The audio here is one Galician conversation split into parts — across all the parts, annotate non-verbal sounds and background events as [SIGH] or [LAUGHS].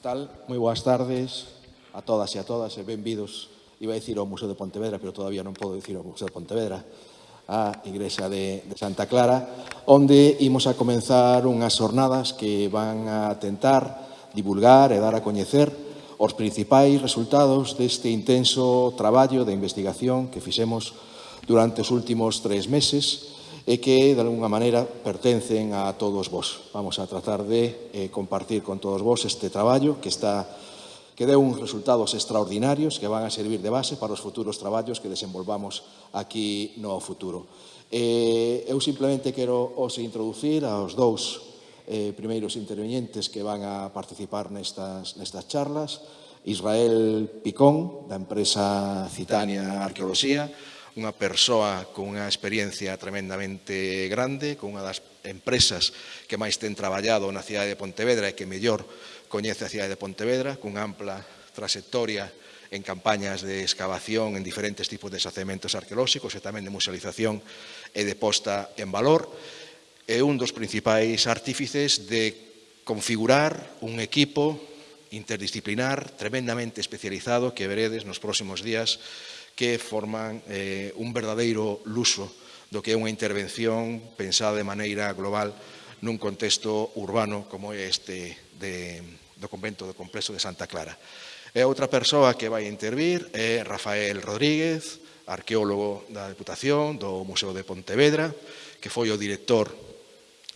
tal? Moi boas tardes a todas e a todas e benvidos, iba a dicir ao Museo de Pontevedra, pero todavía non podo dicir ao Museo de Pontevedra, a Igrexa de, de Santa Clara, onde imos a comenzar unhas jornadas que van a tentar divulgar e dar a coñecer os principais resultados deste intenso traballo de investigación que fixemos durante os últimos tres meses e que, de alguna maneira, pertencen a todos vos. Vamos a tratar de eh, compartir con todos vos este traballo que está que deu uns resultados extraordinarios que van a servir de base para os futuros traballos que desenvolvamos aquí no futuro. Eh, eu simplemente quero os introducir aos dous eh, primeiros intervenientes que van a participar nestas, nestas charlas, Israel Picón, da empresa Citania Arqueoloxía, unha persoa con unha experiencia tremendamente grande, con unha das empresas que máis ten traballado na cidade de Pontevedra e que mellor coñece a cidade de Pontevedra, cunha ampla trayectoria en campañas de excavación en diferentes tipos de xacementos arqueolóxicos e tamén de musealización e de posta en valor, é un dos principais artífices de configurar un equipo interdisciplinar tremendamente especializado que veredes nos próximos días que forman eh, un verdadeiro luso do que é unha intervención pensada de maneira global nun contexto urbano como é este de, do convento do complexo de Santa Clara. E outra persoa que vai intervir é Rafael Rodríguez, arqueólogo da Deputación do Museo de Pontevedra, que foi o director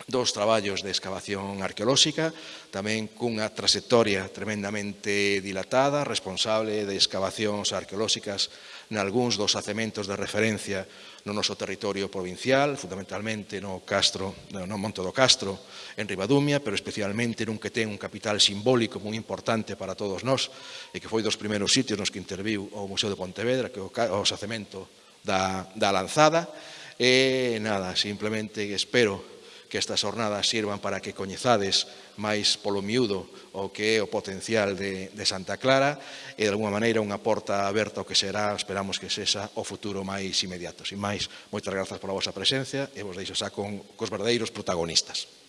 dos traballos de excavación arqueolóxica, tamén cunha trayectoria tremendamente dilatada, responsable de excavacións arqueolóxicas nalgúns dos acementos de referencia no noso territorio provincial, fundamentalmente no Castro, no Monte do Castro, en Ribadumia, pero especialmente nun que ten un capital simbólico moi importante para todos nós, e que foi dos primeiros sitios nos que interviu o Museo de Pontevedra, que é o sacemento da, da lanzada, e nada, simplemente espero que estas jornadas sirvan para que coñezades máis polo miúdo o que é o potencial de, de Santa Clara e de alguma maneira unha porta aberta o que será, esperamos que sexa o futuro máis inmediato. Sin máis, moitas grazas pola vosa presencia e vos deixo xa con cos verdadeiros protagonistas.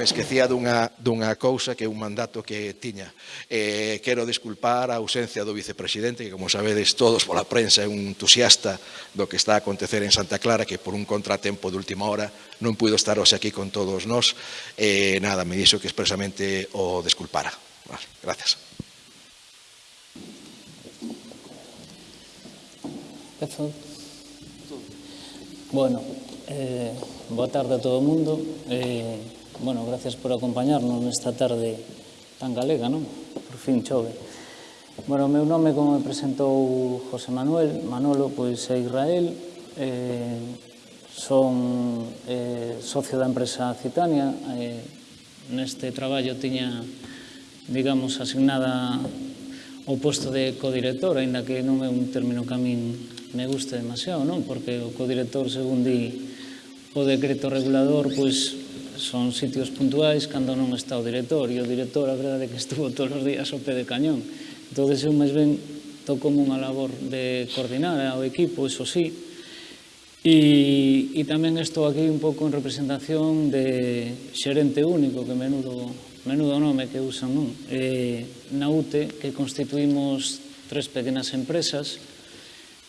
me esquecía dunha, dunha cousa que é un mandato que tiña. Eh, quero desculpar a ausencia do vicepresidente, que como sabedes todos pola prensa é un entusiasta do que está a acontecer en Santa Clara, que por un contratempo de última hora non puido estar hoxe aquí con todos nós. Eh, nada, me dixo que expresamente o desculpara. Gracias. Bueno, eh, boa tarde a todo o mundo. Eh, Bueno, gracias por acompañarnos nesta tarde tan galega, non? Por fin chove. Bueno, o meu nome, como me presentou José Manuel, Manolo, pois é Israel, eh, son eh, socio da empresa Citania, eh, neste traballo tiña, digamos, asignada o posto de codirector, aínda que non é un término que a min me gusta demasiado, non? Porque o codirector, segundo di, o decreto regulador, pois son sitios puntuais cando non está o director e o director a verdade que estuvo todos os días ao pé de cañón entón eu máis ben toco unha labor de coordinar ao equipo, iso sí e, e tamén estou aquí un pouco en representación de xerente único que menudo, menudo nome que usan non? Eh, na UTE que constituímos tres pequenas empresas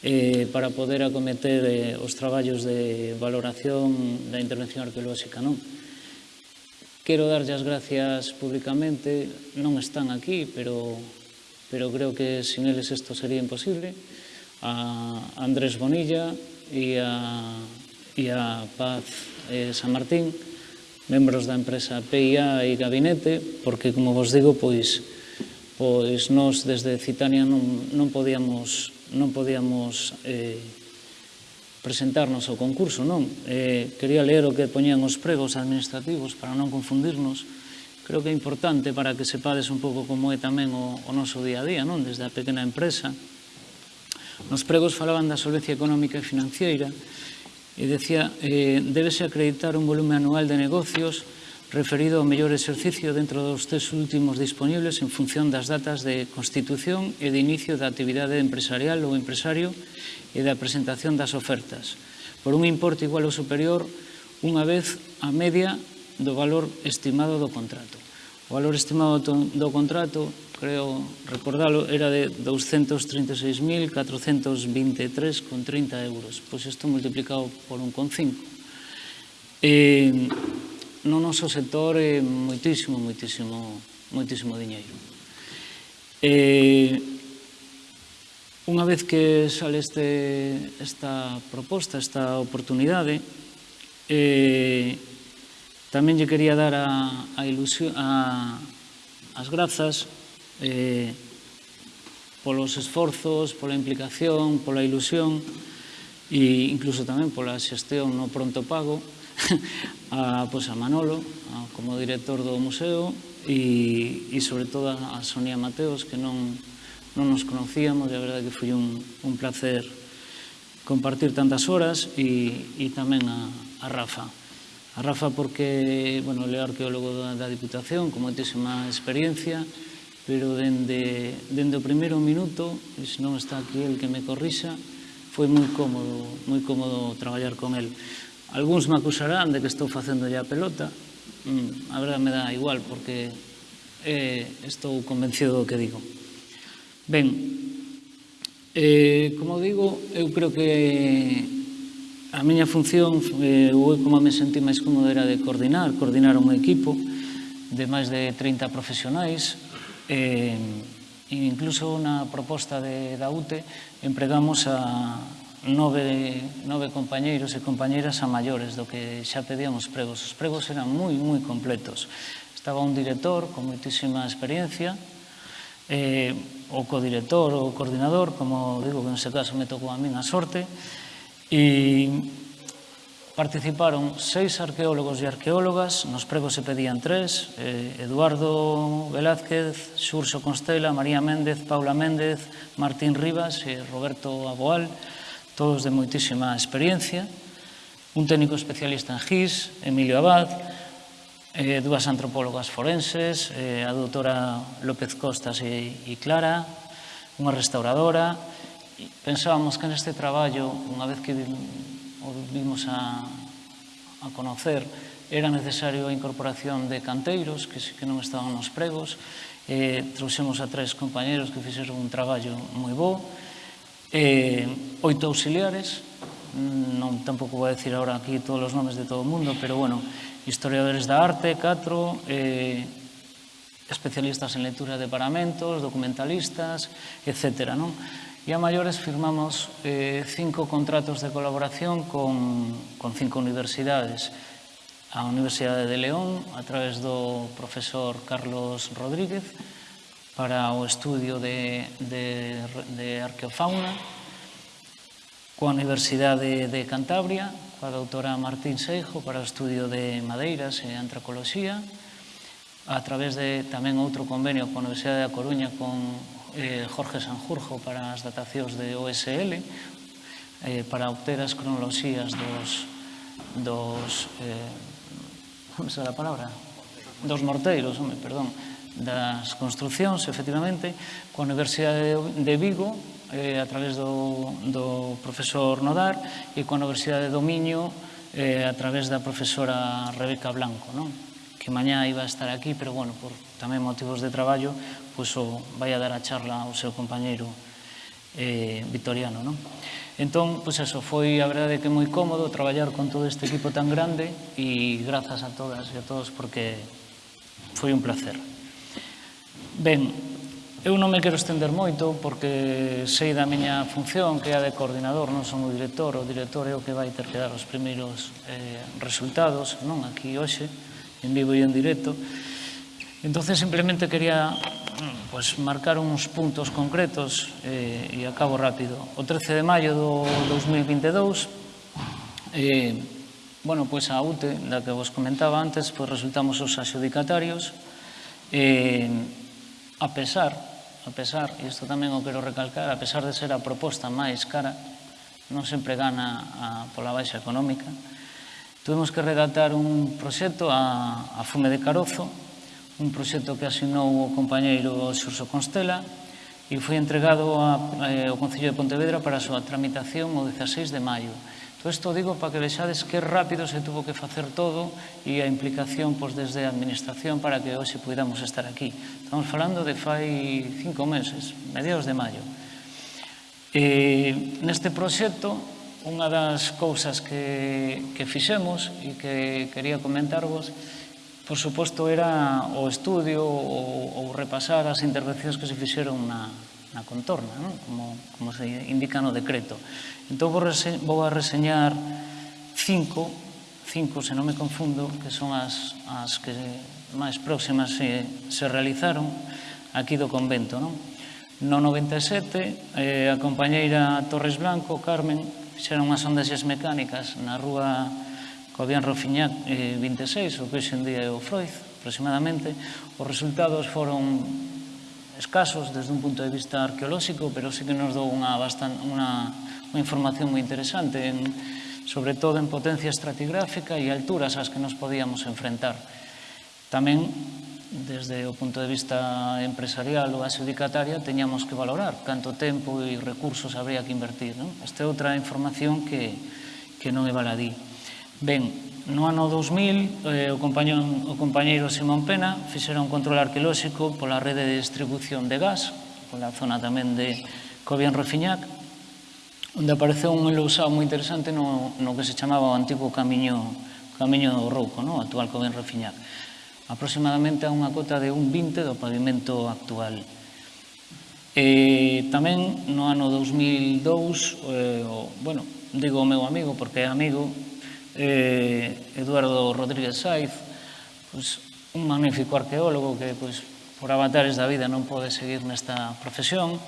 eh, para poder acometer eh, os traballos de valoración da intervención arqueolóxica. Non? Quero darlle as gracias públicamente, non están aquí, pero, pero creo que sin eles isto sería imposible, a Andrés Bonilla e a, e a Paz eh, San Martín, membros da empresa PIA e Gabinete, porque, como vos digo, pois, pois nós desde Citania non, non podíamos, non podíamos eh, presentarnos ao concurso, non? Eh, quería ler o que poñían os pregos administrativos para non confundirnos. Creo que é importante para que sepades un pouco como é tamén o, o noso día a día, non? Desde a pequena empresa. Nos pregos falaban da solvencia económica e financiera e decía eh, débese acreditar un volume anual de negocios referido ao mellor exercicio dentro dos tres últimos disponibles en función das datas de constitución e de inicio da actividade empresarial ou empresario e da presentación das ofertas, por un importe igual ou superior unha vez a media do valor estimado do contrato. O valor estimado do contrato, creo recordalo, era de 236.423,30 euros. Pois isto multiplicado por 1,5. E no noso sector é moitísimo, moitísimo, moitísimo diñeiro. E Unha vez que sale este, esta proposta, esta oportunidade, eh, tamén lle quería dar a, a ilusión, a, as grazas eh, polos esforzos, pola implicación, pola ilusión e incluso tamén pola xestión no pronto pago [LAUGHS] a, pois, a Manolo a, como director do museo e, e sobre todo a Sonia Mateos que non non nos conocíamos e a verdade que foi un, un placer compartir tantas horas e, e tamén a, a Rafa. A Rafa porque, bueno, ele é arqueólogo da, da Diputación, con moitísima experiencia, pero dende, dende o primeiro minuto, e se non está aquí el que me corrixa, foi moi cómodo, moi cómodo traballar con el. Alguns me acusarán de que estou facendo ya a pelota, mm, a verdade me dá igual, porque eh, estou convencido do que digo. Ben, eh, como digo, eu creo que a miña función, eh, ou como me sentí máis cómodo era de coordinar, coordinar un equipo de máis de 30 profesionais, eh, e incluso na proposta de, da UTE empregamos a nove, nove compañeiros e compañeiras a maiores do que xa pedíamos pregos. Os pregos eran moi, moi completos. Estaba un director con moitísima experiencia, eh, o co director ou coordinador, como digo que nese caso me tocou a min a sorte, e participaron seis arqueólogos e arqueólogas, nos pregos se pedían tres, eh, Eduardo Velázquez, Xurxo Constela, María Méndez, Paula Méndez, Martín Rivas e Roberto Aboal, todos de moitísima experiencia, un técnico especialista en GIS, Emilio Abad, eh, dúas antropólogas forenses, eh, a doutora López Costas e, e Clara, unha restauradora. E pensábamos que neste traballo, unha vez que o vimos a, a conocer, era necesario a incorporación de canteiros, que, que non estaban nos pregos. Eh, trouxemos a tres compañeros que fixeron un traballo moi bo. Eh, oito auxiliares, mm, non tampouco vou a decir agora aquí todos os nomes de todo o mundo, pero bueno, historiadores da arte, 4, eh, especialistas en lectura de paramentos, documentalistas, etc. Non? E a maiores firmamos eh, cinco contratos de colaboración con, con cinco universidades. A Universidade de León, a través do profesor Carlos Rodríguez, para o estudio de, de, de arqueofauna, coa Universidade de Cantabria, coa doutora Martín Seijo para o estudio de madeiras e antracoloxía, a través de tamén outro convenio coa Universidade da Coruña con eh, Jorge Sanjurjo para as datacións de OSL, eh, para obter as cronoloxías dos, dos eh, como se a palabra? dos morteiros, home, perdón, das construccións, efectivamente, coa Universidade de Vigo eh, a través do, do profesor Nodar e coa Universidade do Miño eh, a través da profesora Rebeca Blanco, non? que mañá iba a estar aquí, pero bueno, por tamén motivos de traballo, pois o vai a dar a charla ao seu compañeiro eh, vitoriano. Non? Entón, pois eso, foi a verdade que moi cómodo traballar con todo este equipo tan grande e grazas a todas e a todos porque foi un placer. Ben, Eu non me quero estender moito porque sei da miña función que é a de coordinador, non son o director, o director é o que vai ter que dar os primeiros eh, resultados, non aquí hoxe, en vivo e en directo. Entonces simplemente quería mm, pues, marcar uns puntos concretos eh, e acabo rápido. O 13 de maio do 2022, eh, bueno, pues a UTE, da que vos comentaba antes, pues resultamos os axudicatarios, eh, a pesar a pesar, e isto tamén o quero recalcar, a pesar de ser a proposta máis cara, non sempre gana a, pola baixa económica, tuvemos que redactar un proxecto a, a fume de carozo, un proxecto que asinou o compañeiro Xurso Constela e foi entregado a, eh, ao Concello de Pontevedra para a súa tramitación o 16 de maio. Todo isto digo para que vexades que rápido se tuvo que facer todo e a implicación pois, desde a Administración para que hoxe pudéramos estar aquí. Estamos falando de fai cinco meses, mediados de maio. E, neste proxecto, unha das cousas que, que fixemos e que quería comentarvos por suposto, era o estudio ou, ou repasar as intervencións que se fixeron na, na contorna, non? Como, como se indica no decreto. Entón vou, rese, vou a reseñar cinco, cinco, se non me confundo, que son as, as que máis próximas se, se realizaron aquí do convento. Non? No 97, eh, a compañeira Torres Blanco, Carmen, fixeron unhas ondaxes mecánicas na rúa Cobian Rofiñac eh, 26, o que hoxe en día é o Freud, aproximadamente. Os resultados foron escasos desde un punto de vista arqueolóxico, pero sí que nos dou unha, bastan, unha, unha información moi interesante, en, sobre todo en potencia estratigráfica e alturas ás que nos podíamos enfrentar. Tamén, desde o punto de vista empresarial ou adjudicataria, teñamos que valorar canto tempo e recursos habría que invertir. Non? Esta é outra información que, que non é baladí. Ben, no ano 2000, eh, o, compañeiro, o compañeiro Simón Pena fixera un control arqueolóxico pola rede de distribución de gas, pola zona tamén de Cobian Refiñac, onde apareceu un enlousado moi interesante no, no que se chamaba o antigo camiño, camiño do Rouco, no? actual Cobian Refiñac, aproximadamente a unha cota de un 20 do pavimento actual. E tamén no ano 2002, eh, o, bueno, digo o meu amigo porque é amigo, eh, Eduardo Rodríguez Saiz, pues, un magnífico arqueólogo que pues, por avatares da vida non pode seguir nesta profesión,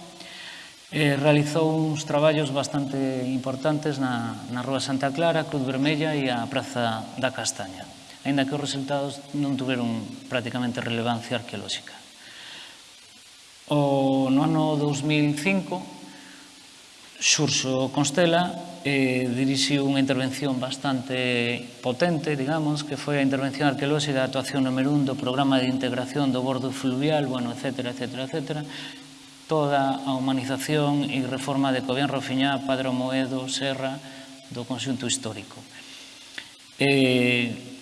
eh, realizou uns traballos bastante importantes na, na Rúa Santa Clara, Cruz Vermella e a Praza da Castaña, ainda que os resultados non tuveron prácticamente relevancia arqueolóxica. O, no ano 2005 xurxo Constela eh, dirixiu unha intervención bastante potente, digamos, que foi a intervención arqueolóxica da actuación número 1 do programa de integración do bordo fluvial, bueno, etc, etc, etc, toda a humanización e reforma de Cobian Rofiñá, Padre Moedo, Serra, do conxunto histórico. Eh,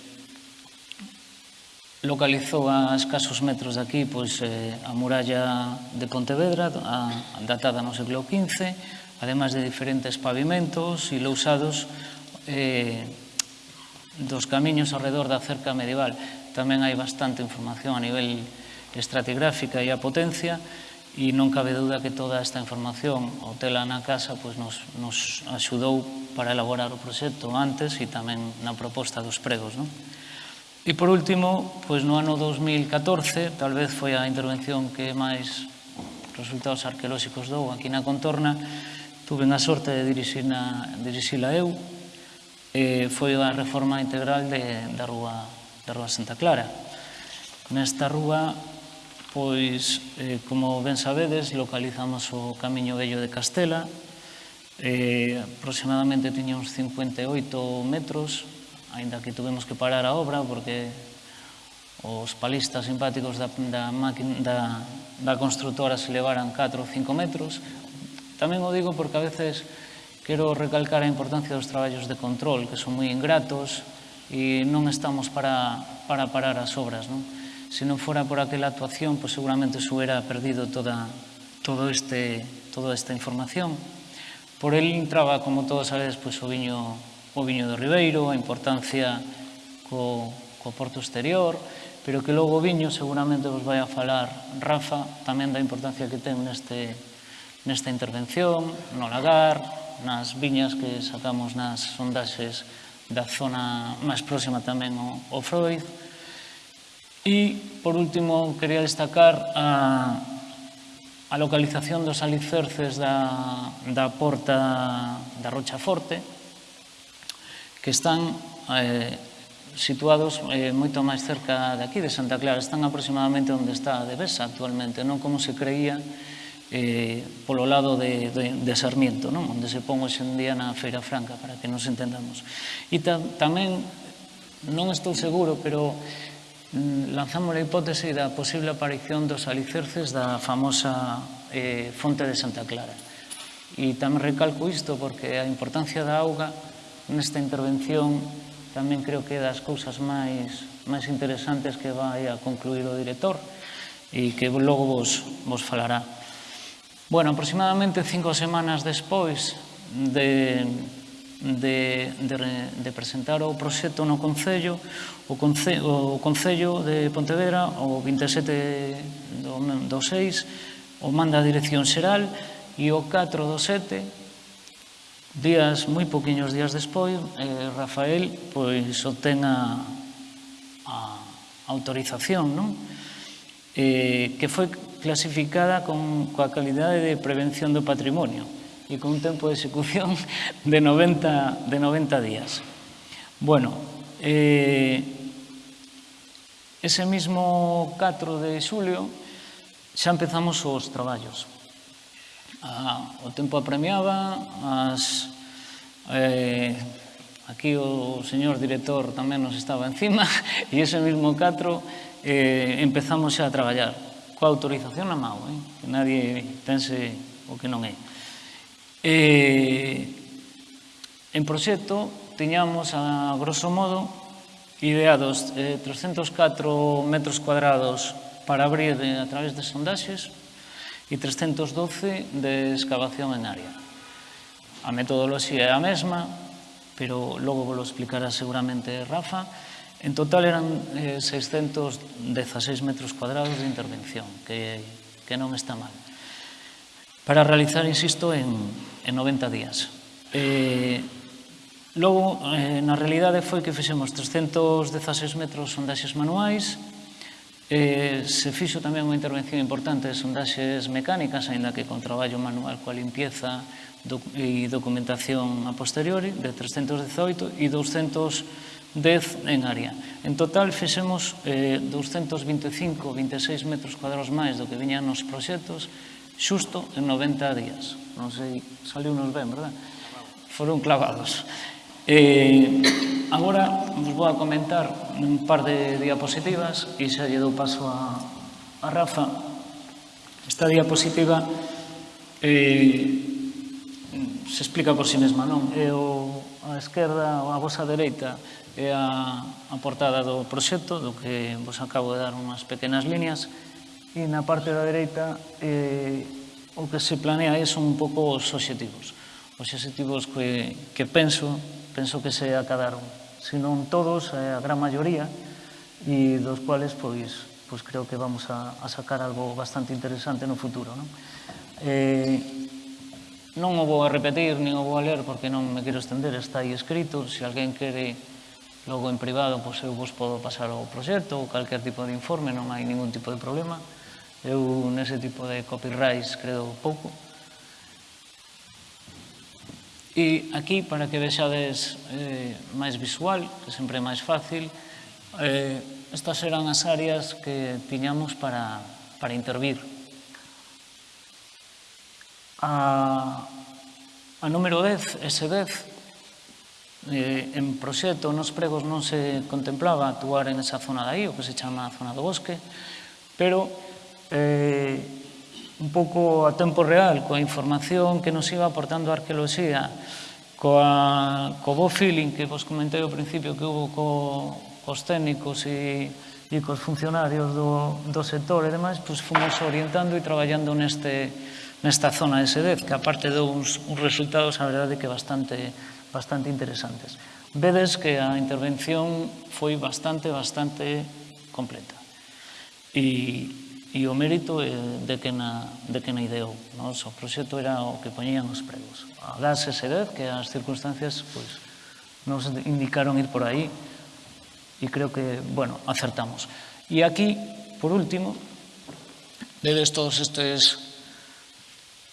localizou a escasos metros de aquí pois, eh, a muralla de Pontevedra, a, datada no século XV, además de diferentes pavimentos e lousados eh, dos camiños alrededor da cerca medieval. Tamén hai bastante información a nivel estratigráfica e a potencia e non cabe dúda que toda esta información o tela na casa pois, nos, nos axudou para elaborar o proxecto antes e tamén na proposta dos pregos. Non? E por último, pois no ano 2014, tal vez foi a intervención que máis resultados arqueolóxicos dou aquí na contorna, Tuve a sorte de dirixina, dirixila eu, e foi a reforma integral de, da, rúa, da rúa Santa Clara. Nesta rúa, pois, eh, como ben sabedes, localizamos o Camiño Bello de Castela, eh, aproximadamente tiña uns 58 metros, aínda que tuvemos que parar a obra porque os palistas simpáticos da, da, da, da constructora se levaran 4 ou 5 metros, Tamén o digo porque a veces quero recalcar a importancia dos traballos de control, que son moi ingratos e non estamos para, para parar as obras. Non? Se non fora por aquela actuación, pois seguramente se hubiera perdido toda, todo este, toda esta información. Por el entraba, como todos sabedes, pois, o, viño, o viño do Ribeiro, a importancia co, co porto exterior, pero que logo o viño seguramente vos vai a falar Rafa tamén da importancia que ten neste, nesta intervención, no lagar, nas viñas que sacamos nas sondaxes da zona máis próxima tamén ao, Freud. E, por último, quería destacar a, a localización dos alicerces da, da porta da Rocha Forte, que están eh, situados eh, moito máis cerca de aquí, de Santa Clara. Están aproximadamente onde está a Devesa actualmente, non como se creía, eh, polo lado de, de, de Sarmiento, non? onde se pon hoxe en día na Feira Franca, para que nos entendamos. E ta, tamén, non estou seguro, pero mm, lanzamos a hipótese da posible aparición dos alicerces da famosa eh, fonte de Santa Clara. E tamén recalco isto porque a importancia da auga nesta intervención tamén creo que é das cousas máis máis interesantes que vai a concluir o director e que logo vos, vos falará. Bueno, aproximadamente cinco semanas despois de, de, de, de presentar o proxecto no Concello, o, Conce, o Concello de Pontevedra, o 27 do, do 6, o manda a Dirección Xeral e o 4 do 7, días, moi poquinhos días despois, eh, Rafael pois obtén a, a autorización, non? Eh, que foi clasificada con, coa calidade de prevención do patrimonio e con un tempo de execución [LAUGHS] de 90, de 90 días. Bueno, eh, ese mismo 4 de xulio xa empezamos os traballos. Ah, o tempo apremiaba, as, eh, aquí o señor director tamén nos estaba encima, [LAUGHS] e ese mismo 4 eh, empezamos xa a traballar coa autorización na mão, eh? que nadie pense o que non é. Eh, en proxecto, teñamos a grosso modo ideados eh, 304 metros cuadrados para abrir de, a través de sondaxes e 312 de excavación en área. A metodoloxía é a mesma, pero logo vos explicará seguramente Rafa, En total eran eh, 616 metros cuadrados de intervención, que, que non está mal. Para realizar, insisto, en, en 90 días. Eh, logo, eh, na realidade foi que fixemos 316 metros sondaxes manuais, eh, se fixo tamén unha intervención importante de sondaxes mecánicas, aínda que con traballo manual coa limpieza doc e documentación a posteriori, de 318 e 200 10 en área. En total fixemos eh, 225, 26 metros cuadrados máis do que viñan nos proxectos xusto en 90 días. Non sei, saliu nos ben, verdad? Foron clavados. Eh, agora vos vou a comentar un par de diapositivas e xa lle dou paso a, a Rafa. Esta diapositiva eh, se explica por si sí mesma, non? É o, a esquerda, a vosa dereita, é a, a portada do proxecto, do que vos acabo de dar unhas pequenas líneas, e na parte da dereita eh, o que se planea é son un pouco os obxectivos. Os obxectivos que, que penso, penso que se acadaron, se non todos, eh, a gran maioría, e dos cuales, pois, pois creo que vamos a, a sacar algo bastante interesante no futuro. Non? Eh, non o vou a repetir, nin o vou a ler, porque non me quero estender, está aí escrito, se alguén quere Logo en privado, pois eu vos podo pasar o proxecto ou calquer tipo de informe, non hai ningún tipo de problema. Eu nese tipo de copyrights credo pouco. E aquí, para que vexades eh, máis visual, que sempre é máis fácil, eh, estas eran as áreas que tiñamos para, para intervir. A, a número 10, S10, Eh, en proxecto nos pregos non se contemplaba actuar en esa zona de aí, o que se chama zona do bosque, pero eh, un pouco a tempo real, coa información que nos iba aportando a arqueoloxía, coa, co bo feeling que vos comentei ao principio que hubo co, cos técnicos e, e cos funcionarios do, do sector e demais, pois fomos orientando e traballando neste, nesta zona de sedez, que aparte dou uns, uns resultados, a verdade, que bastante bastante interesantes. Vedes que a intervención foi bastante, bastante completa. E, e o mérito é de que na, de que na ideou. No? o proxecto era o que poñían os pregos. A gas e sedez, que as circunstancias pois, nos indicaron ir por aí e creo que, bueno, acertamos. E aquí, por último, vedes todos estes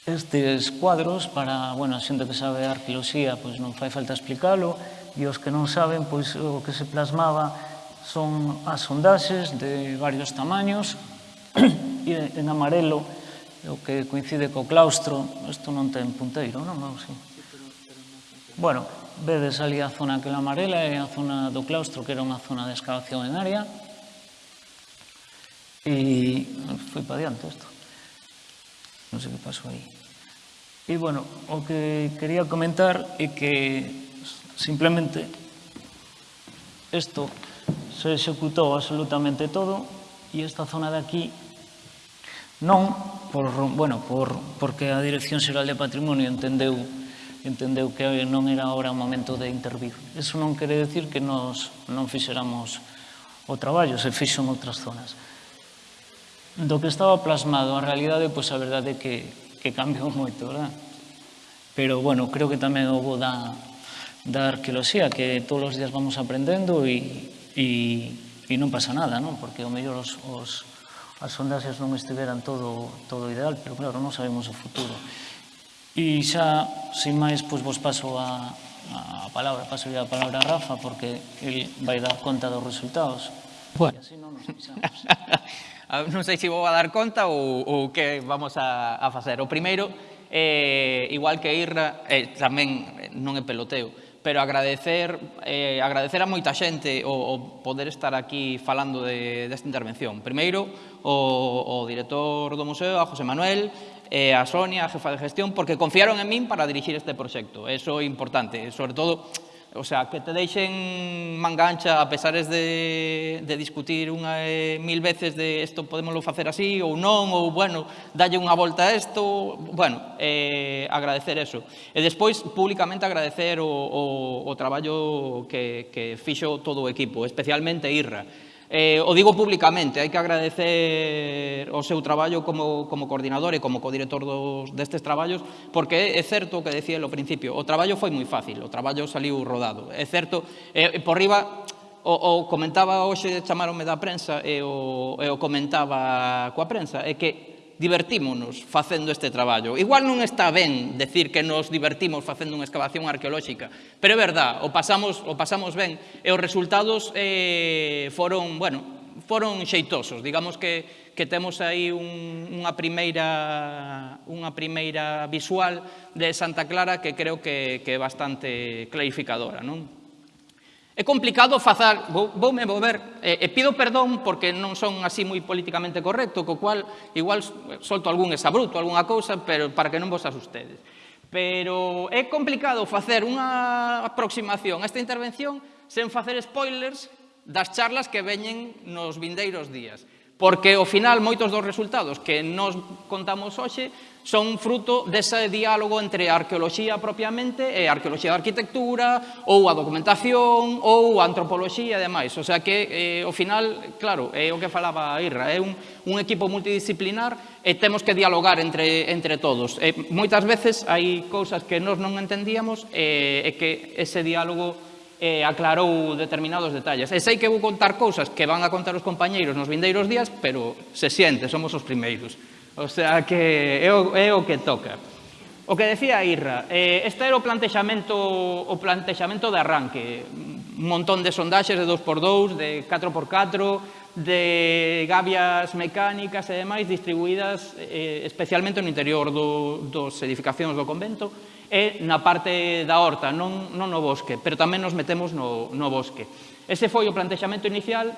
estes cuadros para, bueno, a xente que sabe arqueoloxía, pois non fai falta explicalo, e os que non saben, pois o que se plasmaba son as sondaxes de varios tamaños, [CLEARS THROAT] e en amarelo, o que coincide co claustro, isto non ten punteiro, non? non sí. Bueno, vedes ali a zona que é amarela é a zona do claustro, que era unha zona de excavación en área, e foi para diante isto. Non sei que pasou aí. E, bueno, o que quería comentar é que simplemente isto se executou absolutamente todo e esta zona de aquí non por, bueno, por, porque a Dirección Xeral de Patrimonio entendeu entendeu que non era ahora o momento de intervir. Eso non quere decir que nos non fixéramos o traballo, se fixo en outras zonas. Do que estaba plasmado a realidade, pois a verdade é que que cambiou moito, verdad? Pero, bueno, creo que tamén houve da, da arqueoloxía, que todos os días vamos aprendendo e, e, e non pasa nada, non? Porque o mellor os, os, as sondaxes non estiveran todo, todo ideal, pero claro, non sabemos o futuro. E xa, sin máis, pois vos paso a, a palabra, paso a palabra a Rafa, porque ele vai dar conta dos resultados. Bueno. E así non nos pisamos. [LAUGHS] [LAUGHS] Ah, non sei se vou a dar conta ou, ou que vamos a, a facer. O primeiro, eh, igual que Irra, eh, tamén eh, non é peloteo, pero agradecer, eh, agradecer a moita xente o, o poder estar aquí falando de, desta intervención. Primeiro, o, o director do museo, a José Manuel, e a Sonia, a jefa de gestión, porque confiaron en min para dirixir este proxecto. Eso é importante, sobre todo O sea, que te deixen mangancha a pesares de, de discutir unha e mil veces de isto podemoslo facer así ou non, ou, bueno, dalle unha volta a isto, bueno, eh, agradecer eso. E despois, públicamente agradecer o, o, o traballo que, que fixo todo o equipo, especialmente Irra Eh, o digo públicamente, hai que agradecer o seu traballo como, como coordinador e como codirector dos, destes traballos, porque é certo o que decía ao principio, o traballo foi moi fácil, o traballo saliu rodado. É certo, eh, por riba, o, o comentaba hoxe, chamaronme da prensa e o, e o comentaba coa prensa, é que divertímonos facendo este traballo. Igual non está ben decir que nos divertimos facendo unha excavación arqueolóxica, pero é verdad, o pasamos, o pasamos ben e os resultados eh, foron, bueno, foron xeitosos. Digamos que, que temos aí un, unha, primeira, unha primeira visual de Santa Clara que creo que, que é bastante clarificadora. Non? É complicado facer, vou, voume mover, e, e pido perdón porque non son así moi políticamente correcto, co cual igual solto algún exabruto, algunha cousa, pero para que non vos asustedes. Pero é complicado facer unha aproximación a esta intervención sen facer spoilers das charlas que veñen nos vindeiros días. Porque, ao final, moitos dos resultados que nos contamos hoxe son fruto dese diálogo entre a arqueoloxía propiamente eh, e a arqueoloxía da arquitectura ou a documentación ou a antropoloxía e demais. O sea que, eh, ao final, claro, é o que falaba a Irra, é un, un equipo multidisciplinar e temos que dialogar entre, entre todos. E, moitas veces hai cousas que nós non entendíamos e, e que ese diálogo eh, aclarou determinados detalles. E sei que vou contar cousas que van a contar os compañeiros nos vindeiros días, pero se siente, somos os primeiros. O sea que é o, é o que toca. O que decía Irra, eh, este era o plantexamento, o plantexamento de arranque. Un montón de sondaxes de 2x2, de 4x4, de gavias mecánicas e demais distribuídas eh, especialmente no interior do, dos edificacións do convento e na parte da horta, non, non no bosque, pero tamén nos metemos no, no bosque. Ese foi o plantexamento inicial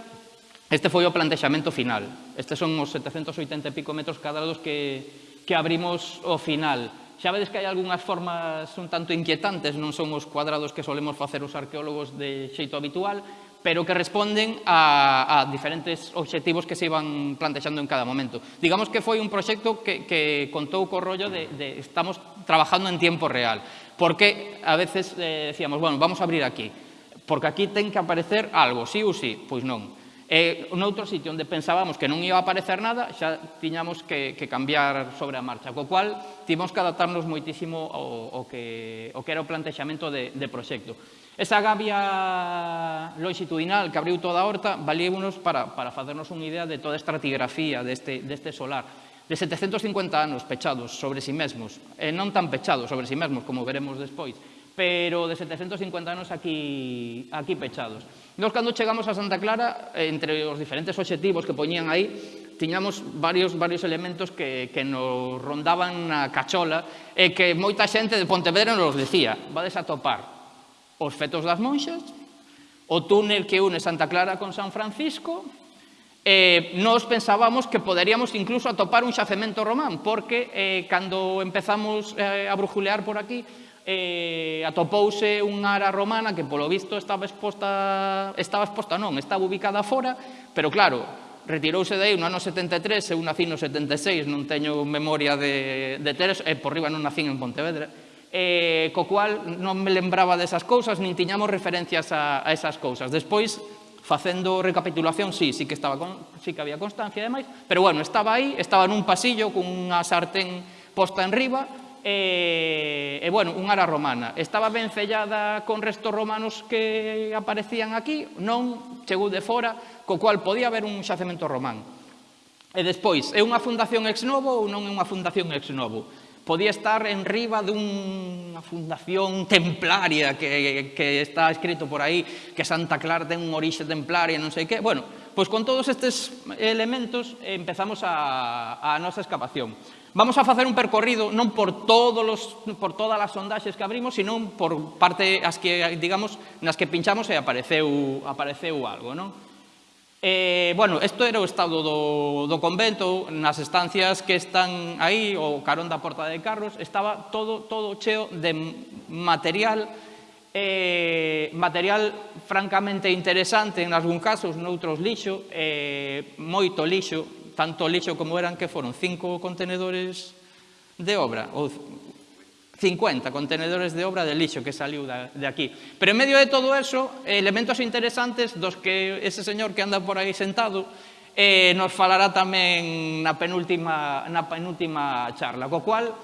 Este foi o plantexamento final. Estes son os 780 e pico metros cadrados que, que abrimos ao final. Xa vedes que hai algunhas formas un tanto inquietantes, non son os cuadrados que solemos facer os arqueólogos de xeito habitual, pero que responden a, a diferentes obxectivos que se iban plantexando en cada momento. Digamos que foi un proxecto que, que contou co rollo de, de estamos trabajando en tiempo real, porque a veces eh, decíamos, bueno, vamos a abrir aquí, porque aquí ten que aparecer algo, sí ou sí, pois non. E un outro sitio onde pensábamos que non iba a aparecer nada, xa tiñamos que, que cambiar sobre a marcha, co cual tivemos que adaptarnos moitísimo ao, ao que, ao que era o plantexamento de, de proxecto. Esa gavia longitudinal que abriu toda a horta valíunos para, para facernos unha idea de toda a estratigrafía deste, deste solar de 750 anos pechados sobre si sí mesmos, e non tan pechados sobre si sí mesmos como veremos despois, pero de 750 anos aquí, aquí pechados. Nos, cando chegamos a Santa Clara, eh, entre os diferentes objetivos que poñían aí, tiñamos varios, varios elementos que, que nos rondaban na cachola e que moita xente de Pontevedra nos decía, vades a topar os fetos das monxas, o túnel que une Santa Clara con San Francisco, eh, nos pensábamos que poderíamos incluso atopar un xacemento román, porque eh, cando empezamos eh, a brujulear por aquí, eh, atopouse unha ara romana que polo visto estaba exposta, estaba exposta non, estaba ubicada fora, pero claro, retirouse de aí no ano 73, eu nací no 76, non teño memoria de, de Teres, e por riba non nacín en Pontevedra, eh, co cual non me lembraba desas cousas, nin tiñamos referencias a, a esas cousas. Despois, facendo recapitulación, sí, sí que, estaba con, sí que había constancia e demais, pero bueno, estaba aí, estaba nun pasillo cunha sartén posta en riba, e, e bueno, unha ara romana. Estaba ben sellada con restos romanos que aparecían aquí, non chegou de fora, co cual podía haber un xacemento román. E despois, é unha fundación ex novo ou non é unha fundación ex novo? Podía estar en riba dunha fundación templaria que, que está escrito por aí que Santa Clara ten un orixe templaria, non sei que. Bueno, pois con todos estes elementos empezamos a, a nosa excavación. Vamos a facer un percorrido non por todos os, por todas as sondaxes que abrimos, sino por parte as que, digamos, nas que pinchamos e apareceu, apareceu algo, non? Eh, bueno, isto era o estado do, do convento, nas estancias que están aí, o carón da Porta de Carros, estaba todo, todo cheo de material, eh, material francamente interesante en algún casos, noutros lixo, eh, moito lixo, tanto lixo como eran que foron cinco contenedores de obra, ou 50 contenedores de obra de lixo que saliu de aquí. Pero en medio de todo eso, elementos interesantes dos que ese señor que anda por aí sentado eh, nos falará tamén na penúltima, na penúltima charla. Co cual,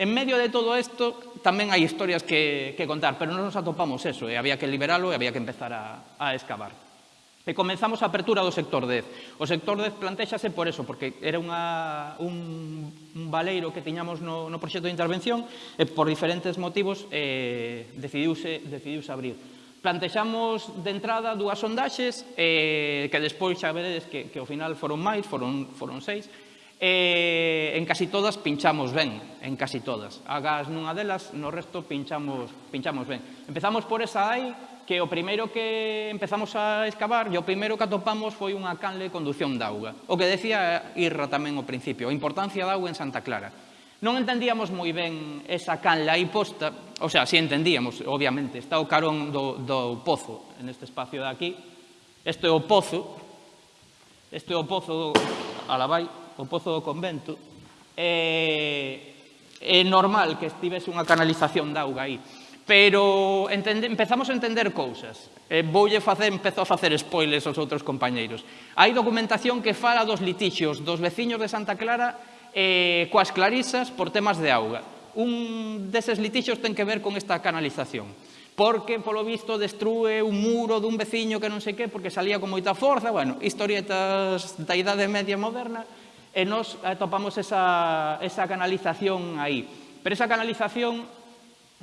en medio de todo isto, tamén hai historias que, que contar, pero non nos atopamos eso, e había que liberalo e había que empezar a, a excavar. E comenzamos a apertura do sector 10. O sector 10 plantexase por eso, porque era unha, un, un valeiro que tiñamos no, no proxecto de intervención e por diferentes motivos eh, decidiuse, decidiuse abrir. Plantexamos de entrada dúas sondaxes eh, que despois xa veredes que, que ao final foron máis, foron, foron seis, E en casi todas pinchamos ben, en casi todas. Agas nunha delas, no resto pinchamos, pinchamos ben. Empezamos por esa aí, que o primeiro que empezamos a excavar e o primeiro que atopamos foi unha canle de conducción de auga. O que decía Irra tamén ao principio, a importancia da auga en Santa Clara. Non entendíamos moi ben esa canle aí posta, o sea, si entendíamos, obviamente, está o carón do, do pozo en este espacio de aquí. Este é o pozo, este é o pozo do, alabai, o pozo do convento. É, é normal que estivese unha canalización de auga aí pero entende, empezamos a entender cousas. Eh, voulle facer, empezou a facer spoilers aos outros compañeiros. Hai documentación que fala dos litixios dos veciños de Santa Clara eh, coas clarisas por temas de auga. Un deses litixios ten que ver con esta canalización porque, polo visto, destrue un muro dun veciño que non sei que, porque salía con moita forza, bueno, historietas da idade media moderna, e nos atopamos esa, esa canalización aí. Pero esa canalización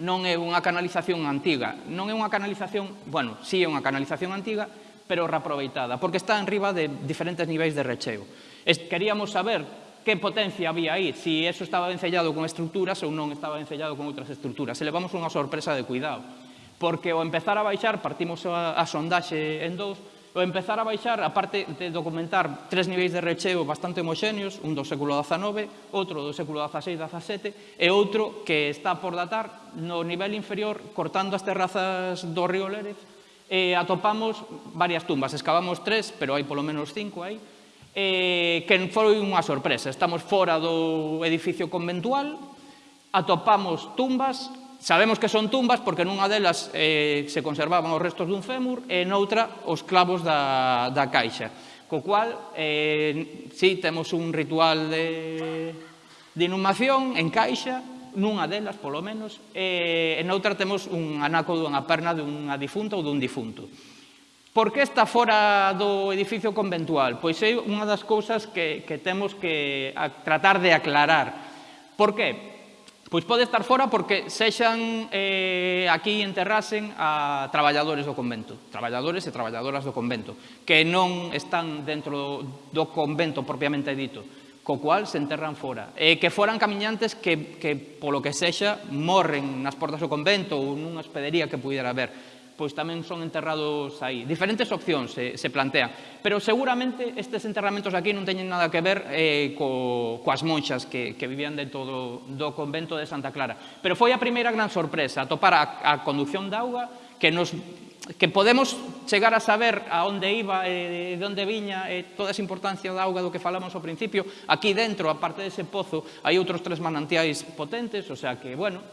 non é unha canalización antiga. Non é unha canalización, bueno, sí é unha canalización antiga, pero reaproveitada, porque está en riba de diferentes niveis de recheo. Queríamos saber que potencia había aí, se si eso estaba encellado con estruturas ou non estaba encellado con outras estruturas. Se levamos unha sorpresa de cuidado, porque ao empezar a baixar, partimos a, a sondaxe en dous, o empezar a baixar, a parte de documentar tres niveis de recheo bastante homoxéneos, un do século XIX, outro do século XVI XVII e outro que está por datar no nivel inferior cortando as terrazas do río Lérez e atopamos varias tumbas, excavamos tres, pero hai polo menos cinco aí, eh, que foi unha sorpresa. Estamos fora do edificio conventual, atopamos tumbas, Sabemos que son tumbas porque nunha delas eh, se conservaban os restos dun fémur e noutra os clavos da, da caixa. Co cual, eh, sí, temos un ritual de, de inhumación en caixa, nunha delas, polo menos, e, e noutra temos un anaco dunha perna dunha difunta ou dun difunto. Por que está fora do edificio conventual? Pois é unha das cousas que, que temos que tratar de aclarar. Por que? Pois pode estar fora porque sexan eh, aquí enterrasen a traballadores do convento, traballadores e traballadoras do convento, que non están dentro do convento propiamente dito, co cual se enterran fora. E que foran camiñantes que, que polo que sexa, morren nas portas do convento ou nunha hospedería que pudera haber pois tamén son enterrados aí. Diferentes opcións se, se plantean, pero seguramente estes enterramentos aquí non teñen nada que ver eh, co, coas monxas que, que vivían dentro do, do convento de Santa Clara. Pero foi a primeira gran sorpresa, atopar a, a conducción de auga que nos que podemos chegar a saber a onde iba, eh, de onde viña, eh, toda esa importancia da auga do que falamos ao principio, aquí dentro, aparte dese pozo, hai outros tres manantiais potentes, o sea que, bueno,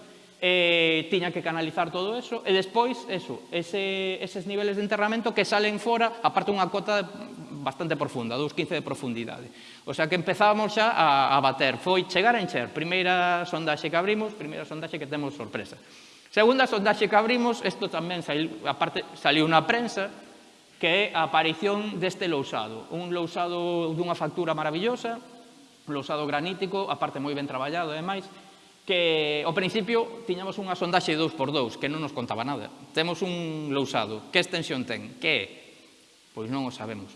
eh, tiña que canalizar todo eso, e despois, eso, ese, eses niveles de enterramento que salen fora, aparte unha cota bastante profunda, 2,15 de profundidade. O sea que empezábamos xa a, a bater, foi chegar a encher, primeira sondaxe que abrimos, primeira sondaxe que temos sorpresa. Segunda sondaxe que abrimos, isto tamén saiu, aparte, saliu na prensa, que é a aparición deste lousado, un lousado dunha factura maravillosa, lousado granítico, aparte moi ben traballado, ademais, que ao principio tiñamos unha sondaxe 2x2 que non nos contaba nada. Temos un lousado. Que extensión ten? Que é? Pois non o sabemos.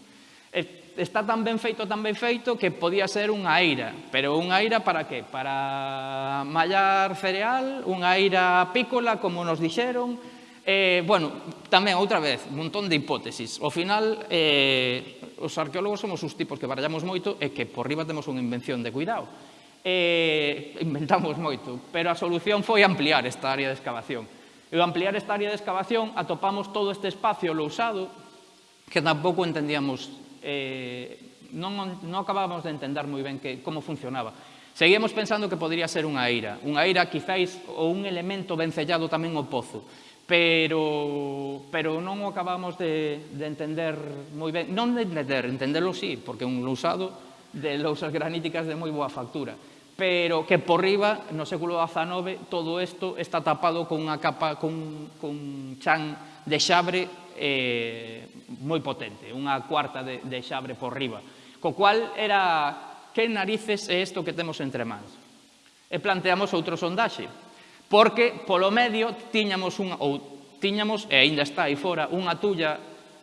Está tan ben feito, tan ben feito, que podía ser unha eira. Pero unha eira para que? Para mallar cereal, unha eira apícola, como nos dixeron. Eh, bueno, tamén, outra vez, un montón de hipótesis. Ao final, eh, os arqueólogos somos os tipos que barallamos moito e que por riba temos unha invención de cuidado eh, inventamos moito, pero a solución foi ampliar esta área de excavación. E ao ampliar esta área de excavación atopamos todo este espacio lousado que tampouco entendíamos, eh, non, non acabábamos de entender moi ben que, como funcionaba. Seguíamos pensando que podría ser unha eira, unha eira quizáis ou un elemento vencellado tamén ao pozo, pero, pero non o acabamos de, de entender moi ben, non de entender, entenderlo sí, porque un lousado de lousas graníticas de moi boa factura pero que por riba, no século XIX, todo isto está tapado con unha capa, con, con chan de xabre eh, moi potente, unha cuarta de, de xabre por riba. Co cual era, que narices é isto que temos entre mans? E planteamos outro sondaxe, porque polo medio tiñamos unha, ou tiñamos, e aínda está aí fora, unha tulla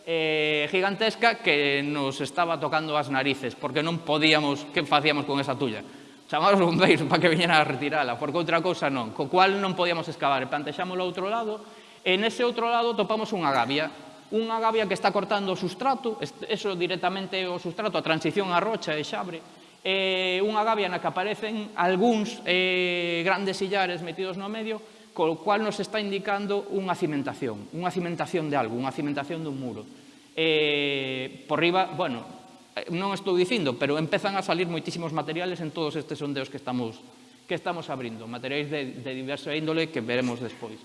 eh, gigantesca que nos estaba tocando as narices, porque non podíamos, que facíamos con esa tulla? chamar os bombeiros para que viñeran a retirala, porque outra cousa non, co cual non podíamos excavar, e plantexámoslo ao outro lado, e nese outro lado topamos unha gavia, unha gavia que está cortando o sustrato, eso directamente o sustrato, a transición a rocha e xabre, e unha gavia na que aparecen algúns eh, grandes sillares metidos no medio, co cual nos está indicando unha cimentación, unha cimentación de algo, unha cimentación dun muro. Eh, por riba, bueno, non estou dicindo, pero empezan a salir moitísimos materiales en todos estes sondeos que estamos, que estamos abrindo, materiais de, de diversa índole que veremos despois.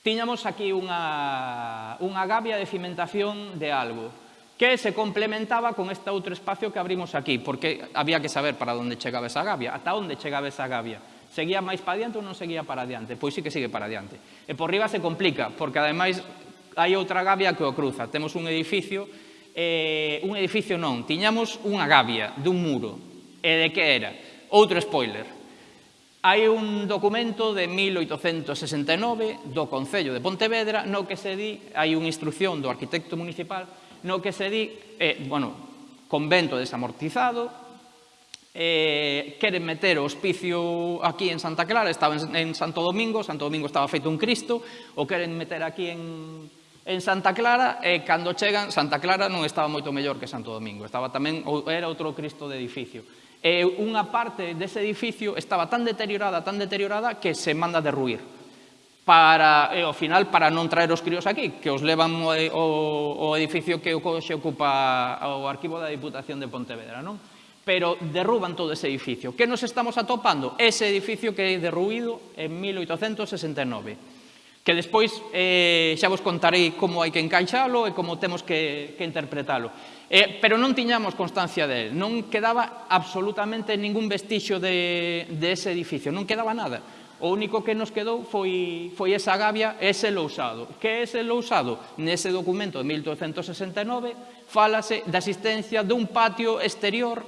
Tiñamos aquí unha, unha gavia de cimentación de algo que se complementaba con este outro espacio que abrimos aquí, porque había que saber para onde chegaba esa gavia, ata onde chegaba esa gavia. Seguía máis para diante ou non seguía para diante? Pois sí que sigue para diante. E por riba se complica, porque ademais hai outra gavia que o cruza. Temos un edificio eh, un edificio non, tiñamos unha gavia dun muro. E de que era? Outro spoiler. Hai un documento de 1869 do Concello de Pontevedra no que se di, hai unha instrucción do arquitecto municipal no que se di, eh, bueno, convento desamortizado, eh, queren meter o hospicio aquí en Santa Clara, estaba en, en Santo Domingo, Santo Domingo estaba feito un Cristo, o queren meter aquí en, en Santa Clara e cando chegan, Santa Clara non estaba moito mellor que Santo Domingo, estaba tamén era outro Cristo de edificio. E unha parte dese edificio estaba tan deteriorada, tan deteriorada que se manda derruir para, e, ao final para non traer os críos aquí, que os levan o, o, o edificio que se ocupa o arquivo da Diputación de Pontevedra, non? Pero derruban todo ese edificio. Que nos estamos atopando? Ese edificio que é derruído en 1869 que despois eh, xa vos contarei como hai que encaixalo e como temos que, que interpretalo. Eh, pero non tiñamos constancia del, non quedaba absolutamente ningún vestixio de, de ese edificio, non quedaba nada. O único que nos quedou foi, foi esa gavia, ese lousado. Que é ese lousado? Nese documento de 1269 falase da existencia dun patio exterior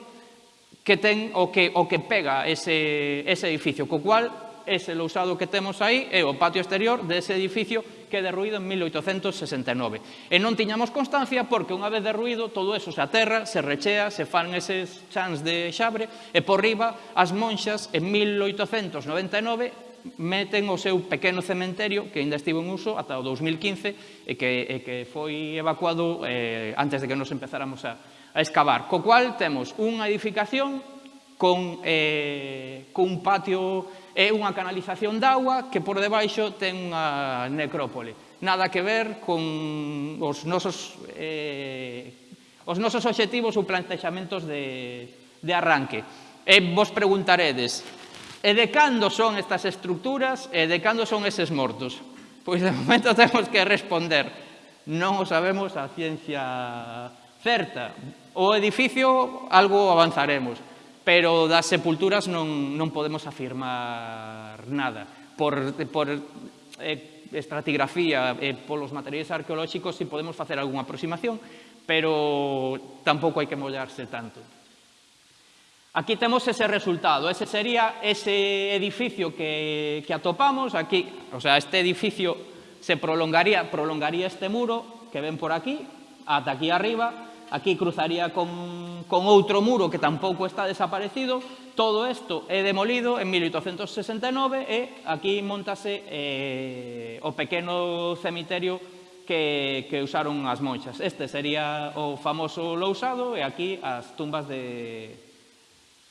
que ten o que, o que pega ese, ese edificio, co cual ese lousado que temos aí é eh, o patio exterior dese edificio que é derruído en 1869. E non tiñamos constancia porque unha vez derruído todo eso se aterra, se rechea, se fan eses chans de xabre e por riba as monxas en 1899 meten o seu pequeno cementerio que ainda estivo en uso ata o 2015 e que, e que foi evacuado eh, antes de que nos empezáramos a, a excavar. Co cual temos unha edificación con, eh, con un patio é unha canalización de agua que por debaixo ten unha necrópole. Nada que ver con os nosos, eh, os nosos objetivos ou plantexamentos de, de arranque. E vos preguntaredes, e de cando son estas estructuras e de cando son eses mortos? Pois de momento [LAUGHS] temos que responder. Non o sabemos a ciencia certa. O edificio algo avanzaremos pero das sepulturas non, non podemos afirmar nada. Por, por eh, estratigrafía e eh, polos materiais arqueolóxicos si podemos facer algunha aproximación, pero tampouco hai que mollarse tanto. Aquí temos ese resultado, ese sería ese edificio que, que atopamos aquí, o sea, este edificio se prolongaría, prolongaría este muro que ven por aquí, ata aquí arriba, aquí cruzaría con, con outro muro que tampouco está desaparecido, todo isto é demolido en 1869 e aquí montase eh, o pequeno cemiterio que, que usaron as monxas. Este sería o famoso lousado e aquí as tumbas de